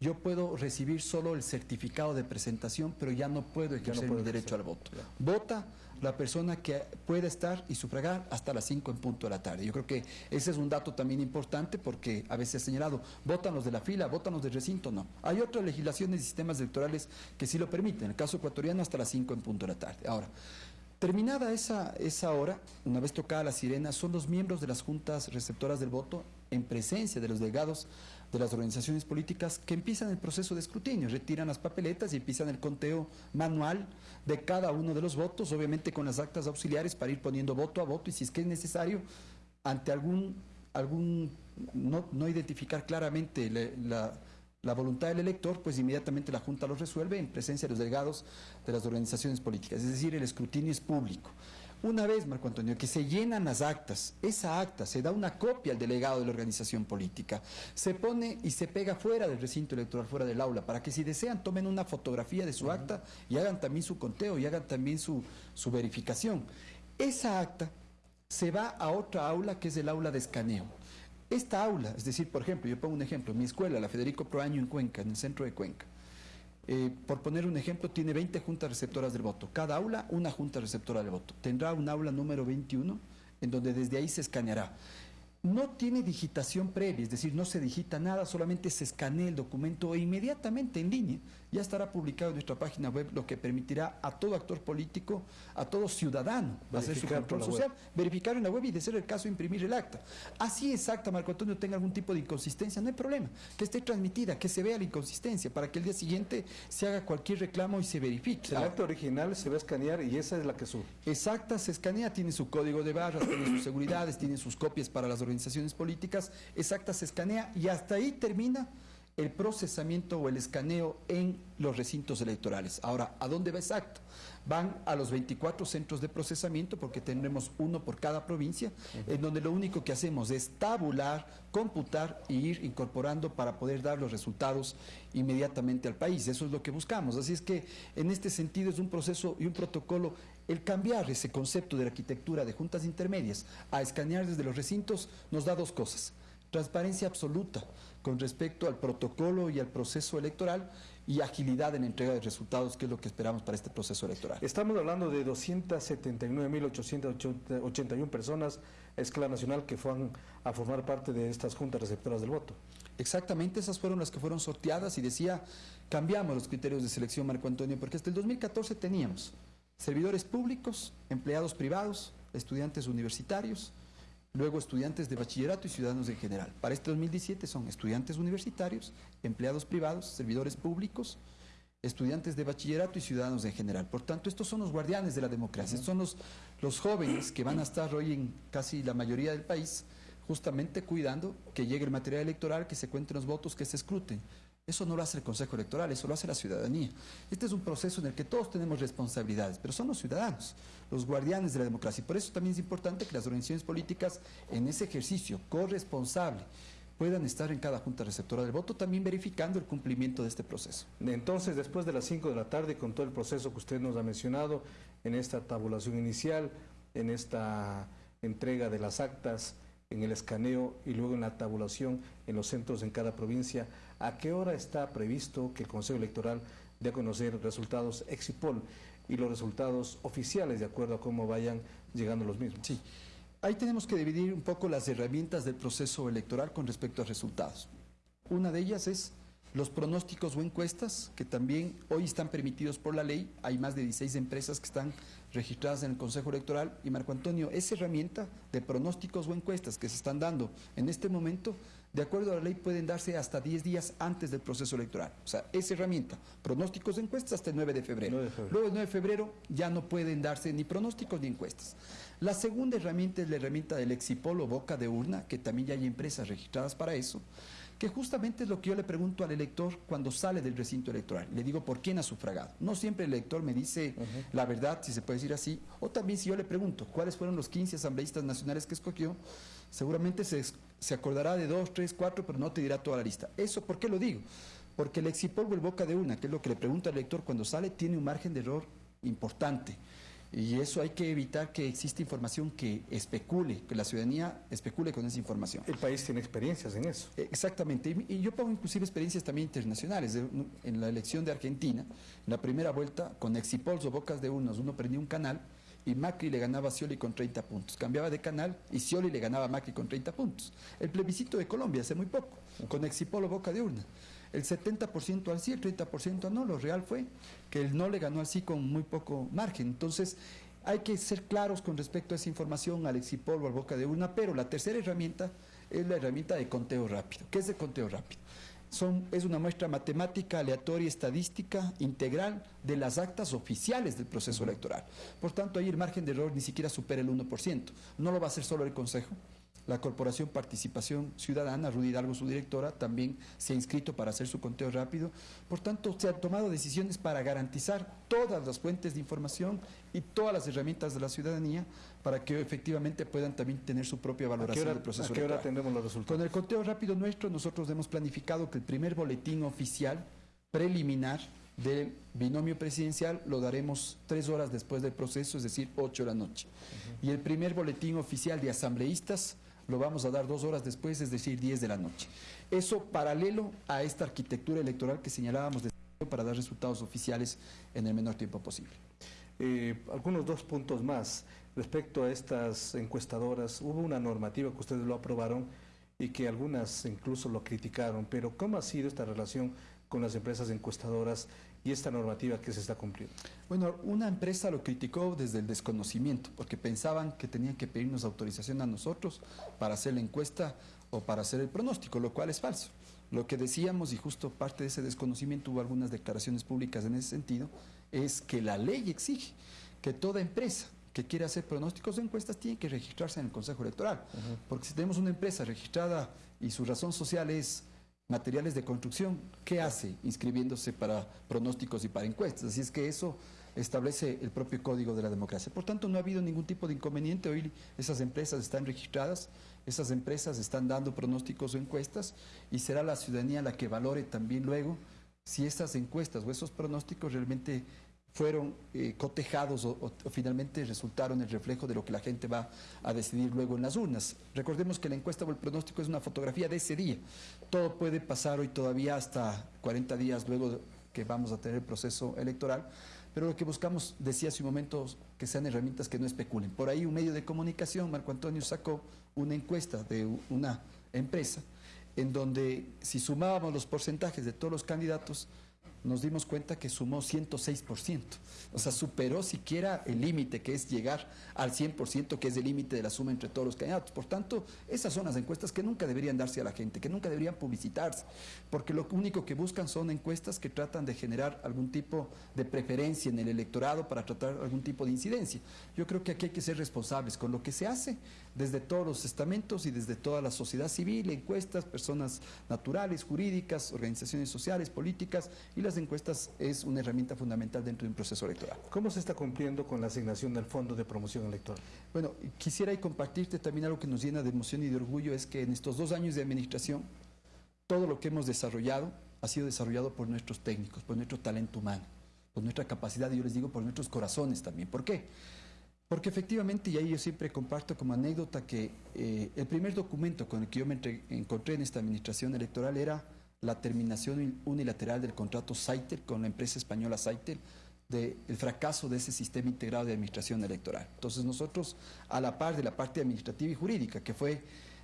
C: yo puedo recibir solo el certificado de presentación, pero ya no puedo ejercer mi derecho al voto. Vota la persona que puede estar y sufragar hasta las 5 en punto de la tarde. Yo creo que ese es un dato también importante porque a veces he señalado, votan los de la fila, votan los del recinto, no. Hay otras legislaciones y sistemas electorales que sí lo permiten, en el caso ecuatoriano hasta las 5 en punto de la tarde. Ahora, Terminada esa, esa hora, una vez tocada la sirena, son los miembros de las juntas receptoras del voto, en presencia de los delegados de las organizaciones políticas, que empiezan el proceso de escrutinio, retiran las papeletas y empiezan el conteo manual de cada uno de los votos, obviamente con las actas auxiliares para ir poniendo voto a voto y si es que es necesario, ante algún, algún no, no identificar claramente la la voluntad del elector, pues inmediatamente la Junta lo resuelve en presencia de los delegados de las organizaciones políticas. Es decir, el escrutinio es público. Una vez, Marco Antonio, que se llenan las actas, esa acta se da una copia al delegado de la organización política, se pone y se pega fuera del recinto electoral, fuera del aula, para que si desean tomen una fotografía de su acta y hagan también su conteo y hagan también su, su verificación. Esa acta se va a otra aula que es el aula de escaneo. Esta aula, es decir, por ejemplo, yo pongo un ejemplo, mi escuela, la Federico Proaño en Cuenca, en el centro de Cuenca, eh, por poner un ejemplo, tiene 20 juntas receptoras del voto. Cada aula, una junta receptora del voto. Tendrá un aula número 21, en donde desde ahí se escaneará no tiene digitación previa, es decir, no se digita nada, solamente se escanea el documento e inmediatamente en línea ya estará publicado en nuestra página web, lo que permitirá a todo actor político, a todo ciudadano, hacer su control social, verificar en la web y de ser el caso imprimir el acta. Así exacta, Marco Antonio, tenga algún tipo de inconsistencia, no hay problema, que esté transmitida, que se vea la inconsistencia, para que el día siguiente se haga cualquier reclamo y se verifique.
B: El acta original se va a escanear y esa es la que sube.
C: Exacta, se escanea, tiene su código de barras, tiene sus seguridades, tiene sus copias para las organizaciones políticas, exacta se escanea y hasta ahí termina el procesamiento o el escaneo en los recintos electorales. Ahora, ¿a dónde va exacto? Van a los 24 centros de procesamiento, porque tendremos uno por cada provincia, en donde lo único que hacemos es tabular, computar e ir incorporando para poder dar los resultados inmediatamente al país. Eso es lo que buscamos. Así es que, en este sentido, es un proceso y un protocolo el cambiar ese concepto de la arquitectura de juntas intermedias a escanear desde los recintos nos da dos cosas. Transparencia absoluta, con respecto al protocolo y al proceso electoral y agilidad en la entrega de resultados, que es lo que esperamos para este proceso electoral.
B: Estamos hablando de 279.881 personas a escala nacional que fueron a formar parte de estas juntas receptoras del voto.
C: Exactamente, esas fueron las que fueron sorteadas y decía, cambiamos los criterios de selección, Marco Antonio, porque hasta el 2014 teníamos servidores públicos, empleados privados, estudiantes universitarios, luego estudiantes de bachillerato y ciudadanos en general. Para este 2017 son estudiantes universitarios, empleados privados, servidores públicos, estudiantes de bachillerato y ciudadanos en general. Por tanto, estos son los guardianes de la democracia, son los, los jóvenes que van a estar hoy en casi la mayoría del país justamente cuidando que llegue el material electoral, que se cuenten los votos, que se escruten. Eso no lo hace el Consejo Electoral, eso lo hace la ciudadanía. Este es un proceso en el que todos tenemos responsabilidades, pero son los ciudadanos, los guardianes de la democracia. Por eso también es importante que las organizaciones políticas en ese ejercicio corresponsable puedan estar en cada junta receptora del voto, también verificando el cumplimiento de este proceso.
B: Entonces, después de las 5 de la tarde, con todo el proceso que usted nos ha mencionado, en esta tabulación inicial, en esta entrega de las actas, en el escaneo y luego en la tabulación en los centros en cada provincia, ¿a qué hora está previsto que el Consejo Electoral dé a conocer resultados Exipol y los resultados oficiales de acuerdo a cómo vayan llegando los mismos?
C: Sí, ahí tenemos que dividir un poco las herramientas del proceso electoral con respecto a resultados. Una de ellas es los pronósticos o encuestas, que también hoy están permitidos por la ley. Hay más de 16 empresas que están registradas en el Consejo Electoral. Y Marco Antonio, esa herramienta de pronósticos o encuestas que se están dando en este momento, de acuerdo a la ley, pueden darse hasta 10 días antes del proceso electoral. O sea, esa herramienta, pronósticos o encuestas hasta el 9 de febrero. 9 de febrero. Luego el 9 de febrero ya no pueden darse ni pronósticos ni encuestas. La segunda herramienta es la herramienta del Exipol o boca de urna, que también ya hay empresas registradas para eso que justamente es lo que yo le pregunto al elector cuando sale del recinto electoral. Le digo, ¿por quién ha sufragado? No siempre el elector me dice la verdad, si se puede decir así, o también si yo le pregunto cuáles fueron los 15 asambleístas nacionales que escogió, seguramente se, se acordará de dos, tres, cuatro, pero no te dirá toda la lista. ¿Eso por qué lo digo? Porque el exipolvo, el boca de una, que es lo que le pregunta al elector cuando sale, tiene un margen de error importante. Y eso hay que evitar que exista información que especule, que la ciudadanía especule con esa información.
B: El país tiene experiencias en eso.
C: Exactamente. Y yo pongo inclusive experiencias también internacionales. En la elección de Argentina, en la primera vuelta, con Exipols o Bocas de Unos, uno prendía un canal y Macri le ganaba a Scioli con 30 puntos. Cambiaba de canal y Scioli le ganaba a Macri con 30 puntos. El plebiscito de Colombia hace muy poco, con Exipol o Boca de Urna el 70% al sí, el 30% no. Lo real fue que el no le ganó al sí con muy poco margen. Entonces, hay que ser claros con respecto a esa información, al exipol o al boca de urna, pero la tercera herramienta es la herramienta de conteo rápido. ¿Qué es el conteo rápido? Son, es una muestra matemática, aleatoria, estadística, integral de las actas oficiales del proceso electoral. Por tanto, ahí el margen de error ni siquiera supera el 1%. No lo va a hacer solo el Consejo, la Corporación Participación Ciudadana, Rudy Hidalgo, su directora, también se ha inscrito para hacer su conteo rápido. Por tanto, se han tomado decisiones para garantizar todas las fuentes de información y todas las herramientas de la ciudadanía para que efectivamente puedan también tener su propia valoración del proceso
B: ¿A qué hora tendremos los resultados?
C: Con el conteo rápido nuestro, nosotros hemos planificado que el primer boletín oficial preliminar del binomio presidencial lo daremos tres horas después del proceso, es decir, ocho de la noche. Y el primer boletín oficial de asambleístas lo vamos a dar dos horas después, es decir, 10 de la noche. Eso paralelo a esta arquitectura electoral que señalábamos de para dar resultados oficiales en el menor tiempo posible.
B: Eh, algunos dos puntos más. Respecto a estas encuestadoras, hubo una normativa que ustedes lo aprobaron y que algunas incluso lo criticaron, pero ¿cómo ha sido esta relación con las empresas encuestadoras y esta normativa que se está cumpliendo?
C: Bueno, una empresa lo criticó desde el desconocimiento, porque pensaban que tenían que pedirnos autorización a nosotros para hacer la encuesta o para hacer el pronóstico, lo cual es falso. Lo que decíamos, y justo parte de ese desconocimiento hubo algunas declaraciones públicas en ese sentido, es que la ley exige que toda empresa que quiera hacer pronósticos o encuestas tiene que registrarse en el Consejo Electoral. Porque si tenemos una empresa registrada y su razón social es materiales de construcción, ¿qué hace inscribiéndose para pronósticos y para encuestas? Así es que eso establece el propio código de la democracia. Por tanto, no ha habido ningún tipo de inconveniente. Hoy esas empresas están registradas, esas empresas están dando pronósticos o encuestas y será la ciudadanía la que valore también luego si esas encuestas o esos pronósticos realmente fueron eh, cotejados o, finalmente resultaron el reflejo de lo que la gente va a decidir luego en las urnas. Recordemos que la encuesta o el pronóstico es una fotografía de ese día. Todo puede pasar hoy todavía hasta 40 días luego que vamos a tener el proceso electoral, pero lo que buscamos, decía hace un momento, que sean herramientas que no especulen. Por ahí un medio de comunicación, Marco Antonio sacó una encuesta de una empresa en donde si sumábamos los porcentajes de todos los candidatos, nos dimos cuenta que sumó 106%. O sea, superó siquiera el límite, que es llegar al 100%, que es el límite de la suma entre todos los candidatos. Por tanto, esas son las encuestas que nunca deberían darse a la gente, que nunca deberían publicitarse, porque lo único que buscan son encuestas que tratan de generar algún tipo de preferencia en el electorado para tratar algún tipo de incidencia. Yo creo que aquí hay que ser responsables con lo que se hace desde todos los estamentos y desde toda la sociedad civil, encuestas, personas naturales, jurídicas, organizaciones sociales, políticas, y las encuestas es una herramienta fundamental dentro de un proceso electoral.
B: ¿Cómo se está cumpliendo con la asignación del Fondo de Promoción Electoral?
C: Bueno, quisiera y compartirte también algo que nos llena de emoción y de orgullo, es que en estos dos años de administración, todo lo que hemos desarrollado ha sido desarrollado por nuestros técnicos, por nuestro talento humano, por nuestra capacidad, y yo les digo, por nuestros corazones también. ¿Por qué? Porque efectivamente, y ahí yo siempre comparto como anécdota que eh, el primer documento con el que yo me encontré en esta administración electoral era la terminación unilateral del contrato Saitel con la empresa española Saitel, del fracaso de ese sistema integrado de administración electoral. Entonces nosotros, a la par de la parte administrativa y jurídica, que fue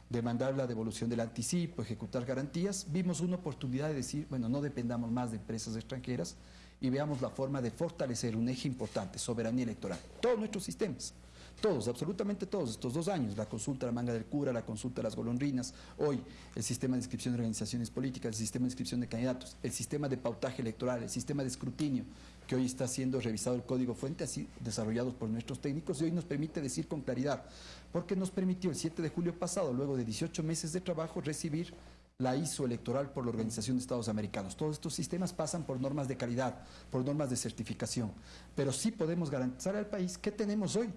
C: demandar la devolución del anticipo, ejecutar garantías, vimos una oportunidad de decir, bueno, no dependamos más de empresas extranjeras, y veamos la forma de fortalecer un eje importante, soberanía electoral. Todos nuestros sistemas, todos, absolutamente todos, estos dos años, la consulta la manga del cura, la consulta de las golondrinas, hoy el sistema de inscripción de organizaciones políticas, el sistema de inscripción de candidatos, el sistema de pautaje electoral, el sistema de escrutinio, que hoy está siendo revisado el código fuente, así desarrollados por nuestros técnicos, y hoy nos permite decir con claridad, porque nos permitió el 7 de julio pasado, luego de 18 meses de trabajo, recibir la ISO electoral por la Organización de Estados Americanos. Todos estos sistemas pasan por normas de calidad, por normas de certificación, pero sí podemos garantizar al país que tenemos hoy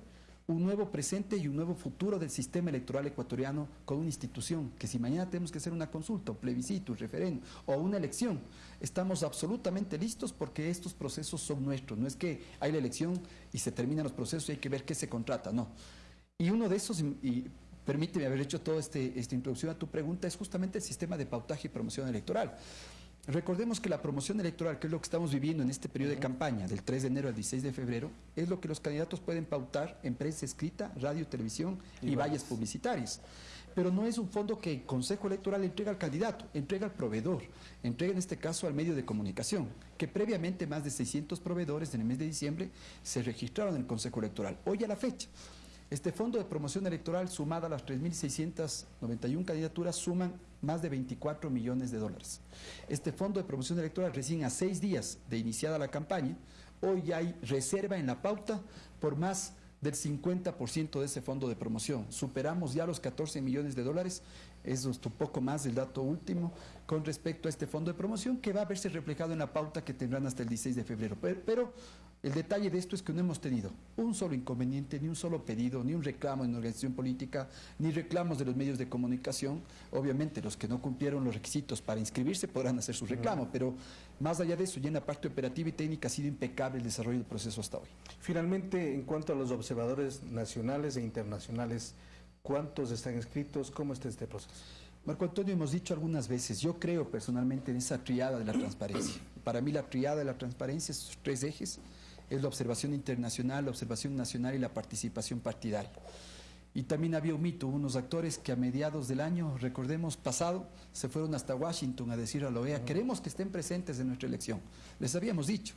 C: un nuevo presente y un nuevo futuro del sistema electoral ecuatoriano con una institución, que si mañana tenemos que hacer una consulta, un plebiscito, un referéndum o una elección, estamos absolutamente listos porque estos procesos son nuestros. No es que hay la elección y se terminan los procesos y hay que ver qué se contrata, no. Y uno de esos, permíteme haber hecho toda este, esta introducción a tu pregunta, es justamente el sistema de pautaje y promoción electoral. Recordemos que la promoción electoral, que es lo que estamos viviendo en este periodo de campaña, del 3 de enero al 16 de febrero, es lo que los candidatos pueden pautar en prensa escrita, radio, televisión y, vallas publicitarias. Pero no es un fondo que el Consejo Electoral entrega al candidato, entrega al proveedor, entrega en este caso al medio de comunicación, que previamente más de 600 proveedores en el mes de diciembre se registraron en el Consejo Electoral. Hoy a la fecha, este fondo de promoción electoral, sumada a las 3.691 candidaturas, suman más de 24 millones de dólares. Este fondo de promoción electoral, recién a seis días de iniciada la campaña, hoy hay reserva en la pauta por más del 50% de ese fondo de promoción. Superamos ya los 14 millones de dólares, es un poco más el dato último con respecto a este fondo de promoción que va a verse reflejado en la pauta que tendrán hasta el 16 de febrero. pero el detalle de esto es que no hemos tenido un solo inconveniente, ni un solo pedido, ni un reclamo en la organización política, ni reclamos de los medios de comunicación. Obviamente los que no cumplieron los requisitos para inscribirse podrán hacer su reclamo, pero más allá de eso, ya en la parte operativa y técnica ha sido impecable el desarrollo del proceso hasta hoy.
B: Finalmente, en cuanto a los observadores nacionales e internacionales, ¿cuántos están inscritos? ¿Cómo está este proceso?
C: Marco Antonio, hemos dicho algunas veces, yo creo personalmente en esa triada de la transparencia. Para mí la triada de la transparencia, esos tres ejes, es la observación internacional, la observación nacional y la participación partidaria. Y también había un mito, unos actores que a mediados del año, recordemos, pasado, se fueron hasta Washington a decir a la OEA, queremos que estén presentes en nuestra elección. Les habíamos dicho,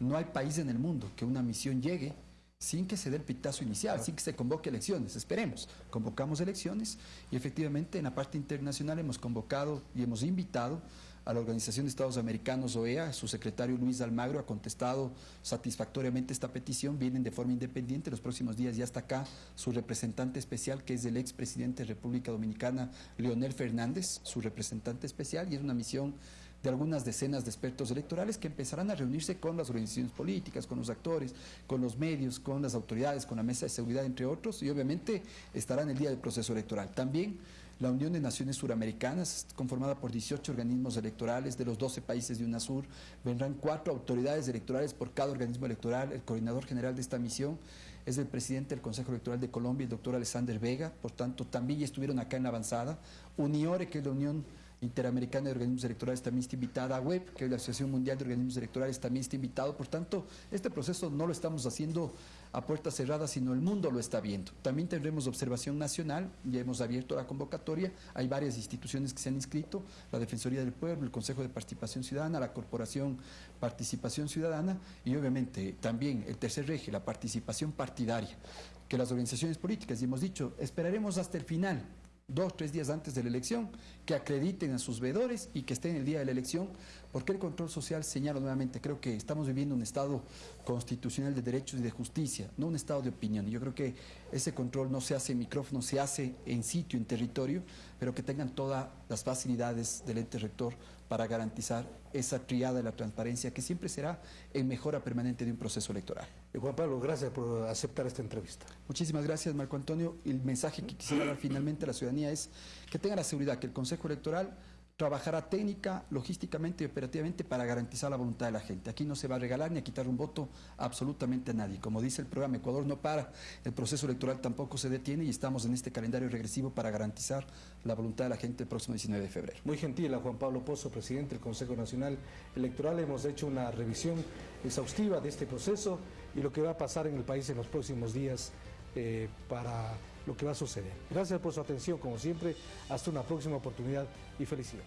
C: no hay país en el mundo que una misión llegue sin que se dé el pitazo inicial, sin que se convoque elecciones. Esperemos, convocamos elecciones y efectivamente en la parte internacional hemos convocado y hemos invitado a la Organización de Estados Americanos, OEA, su secretario Luis Almagro ha contestado satisfactoriamente esta petición, vienen de forma independiente, los próximos días ya está acá su representante especial, que es el expresidente de República Dominicana, Leonel Fernández, su representante especial, y es una misión de algunas decenas de expertos electorales que empezarán a reunirse con las organizaciones políticas, con los actores, con los medios, con las autoridades, con la mesa de seguridad, entre otros, y obviamente estarán el día del proceso electoral. También la Unión de Naciones Suramericanas, conformada por 18 organismos electorales de los 12 países de UNASUR, vendrán cuatro autoridades electorales por cada organismo electoral. El coordinador general de esta misión es el presidente del Consejo Electoral de Colombia, el doctor Alexander Vega, por tanto también ya estuvieron acá en la avanzada. Uniore, que es la Unión Interamericana de Organismos Electorales también está invitada, WEB, que es la Asociación Mundial de Organismos Electorales también está invitado. Por tanto, este proceso no lo estamos haciendo a puertas cerradas, sino el mundo lo está viendo. También tendremos observación nacional, ya hemos abierto la convocatoria, hay varias instituciones que se han inscrito, la Defensoría del Pueblo, el Consejo de Participación Ciudadana, la Corporación Participación Ciudadana y obviamente también el tercer eje, la participación partidaria, que las organizaciones políticas, y hemos dicho, esperaremos hasta el final dos, tres días antes de la elección, que acrediten a sus veedores y que estén el día de la elección, porque el control social, señalo nuevamente, creo que estamos viviendo un Estado constitucional de derechos y de justicia, no un Estado de opinión. Y yo creo que ese control no se hace en micrófono, se hace en sitio, en territorio, pero que tengan todas las facilidades del ente rector para garantizar esa triada de la transparencia que siempre será en mejora permanente de un proceso electoral.
B: Y Juan Pablo, gracias por aceptar esta entrevista.
C: Muchísimas gracias, Marco Antonio. El mensaje que quisiera dar finalmente a la ciudadanía es que tenga la seguridad que el Consejo Electoral trabajará técnica, logísticamente y operativamente para garantizar la voluntad de la gente. Aquí no se va a regalar ni a quitar un voto absolutamente a nadie. Como dice el programa, Ecuador no para, el proceso electoral tampoco se detiene y estamos en este calendario regresivo para garantizar la voluntad de la gente el próximo 19 de febrero.
B: Muy gentil a Juan Pablo Pozo, presidente del Consejo Nacional Electoral. Hemos hecho una revisión exhaustiva de este proceso y lo que va a pasar en el país en los próximos días eh, para lo que va a suceder. Gracias por su atención, como siempre. Hasta una próxima oportunidad y felicidades.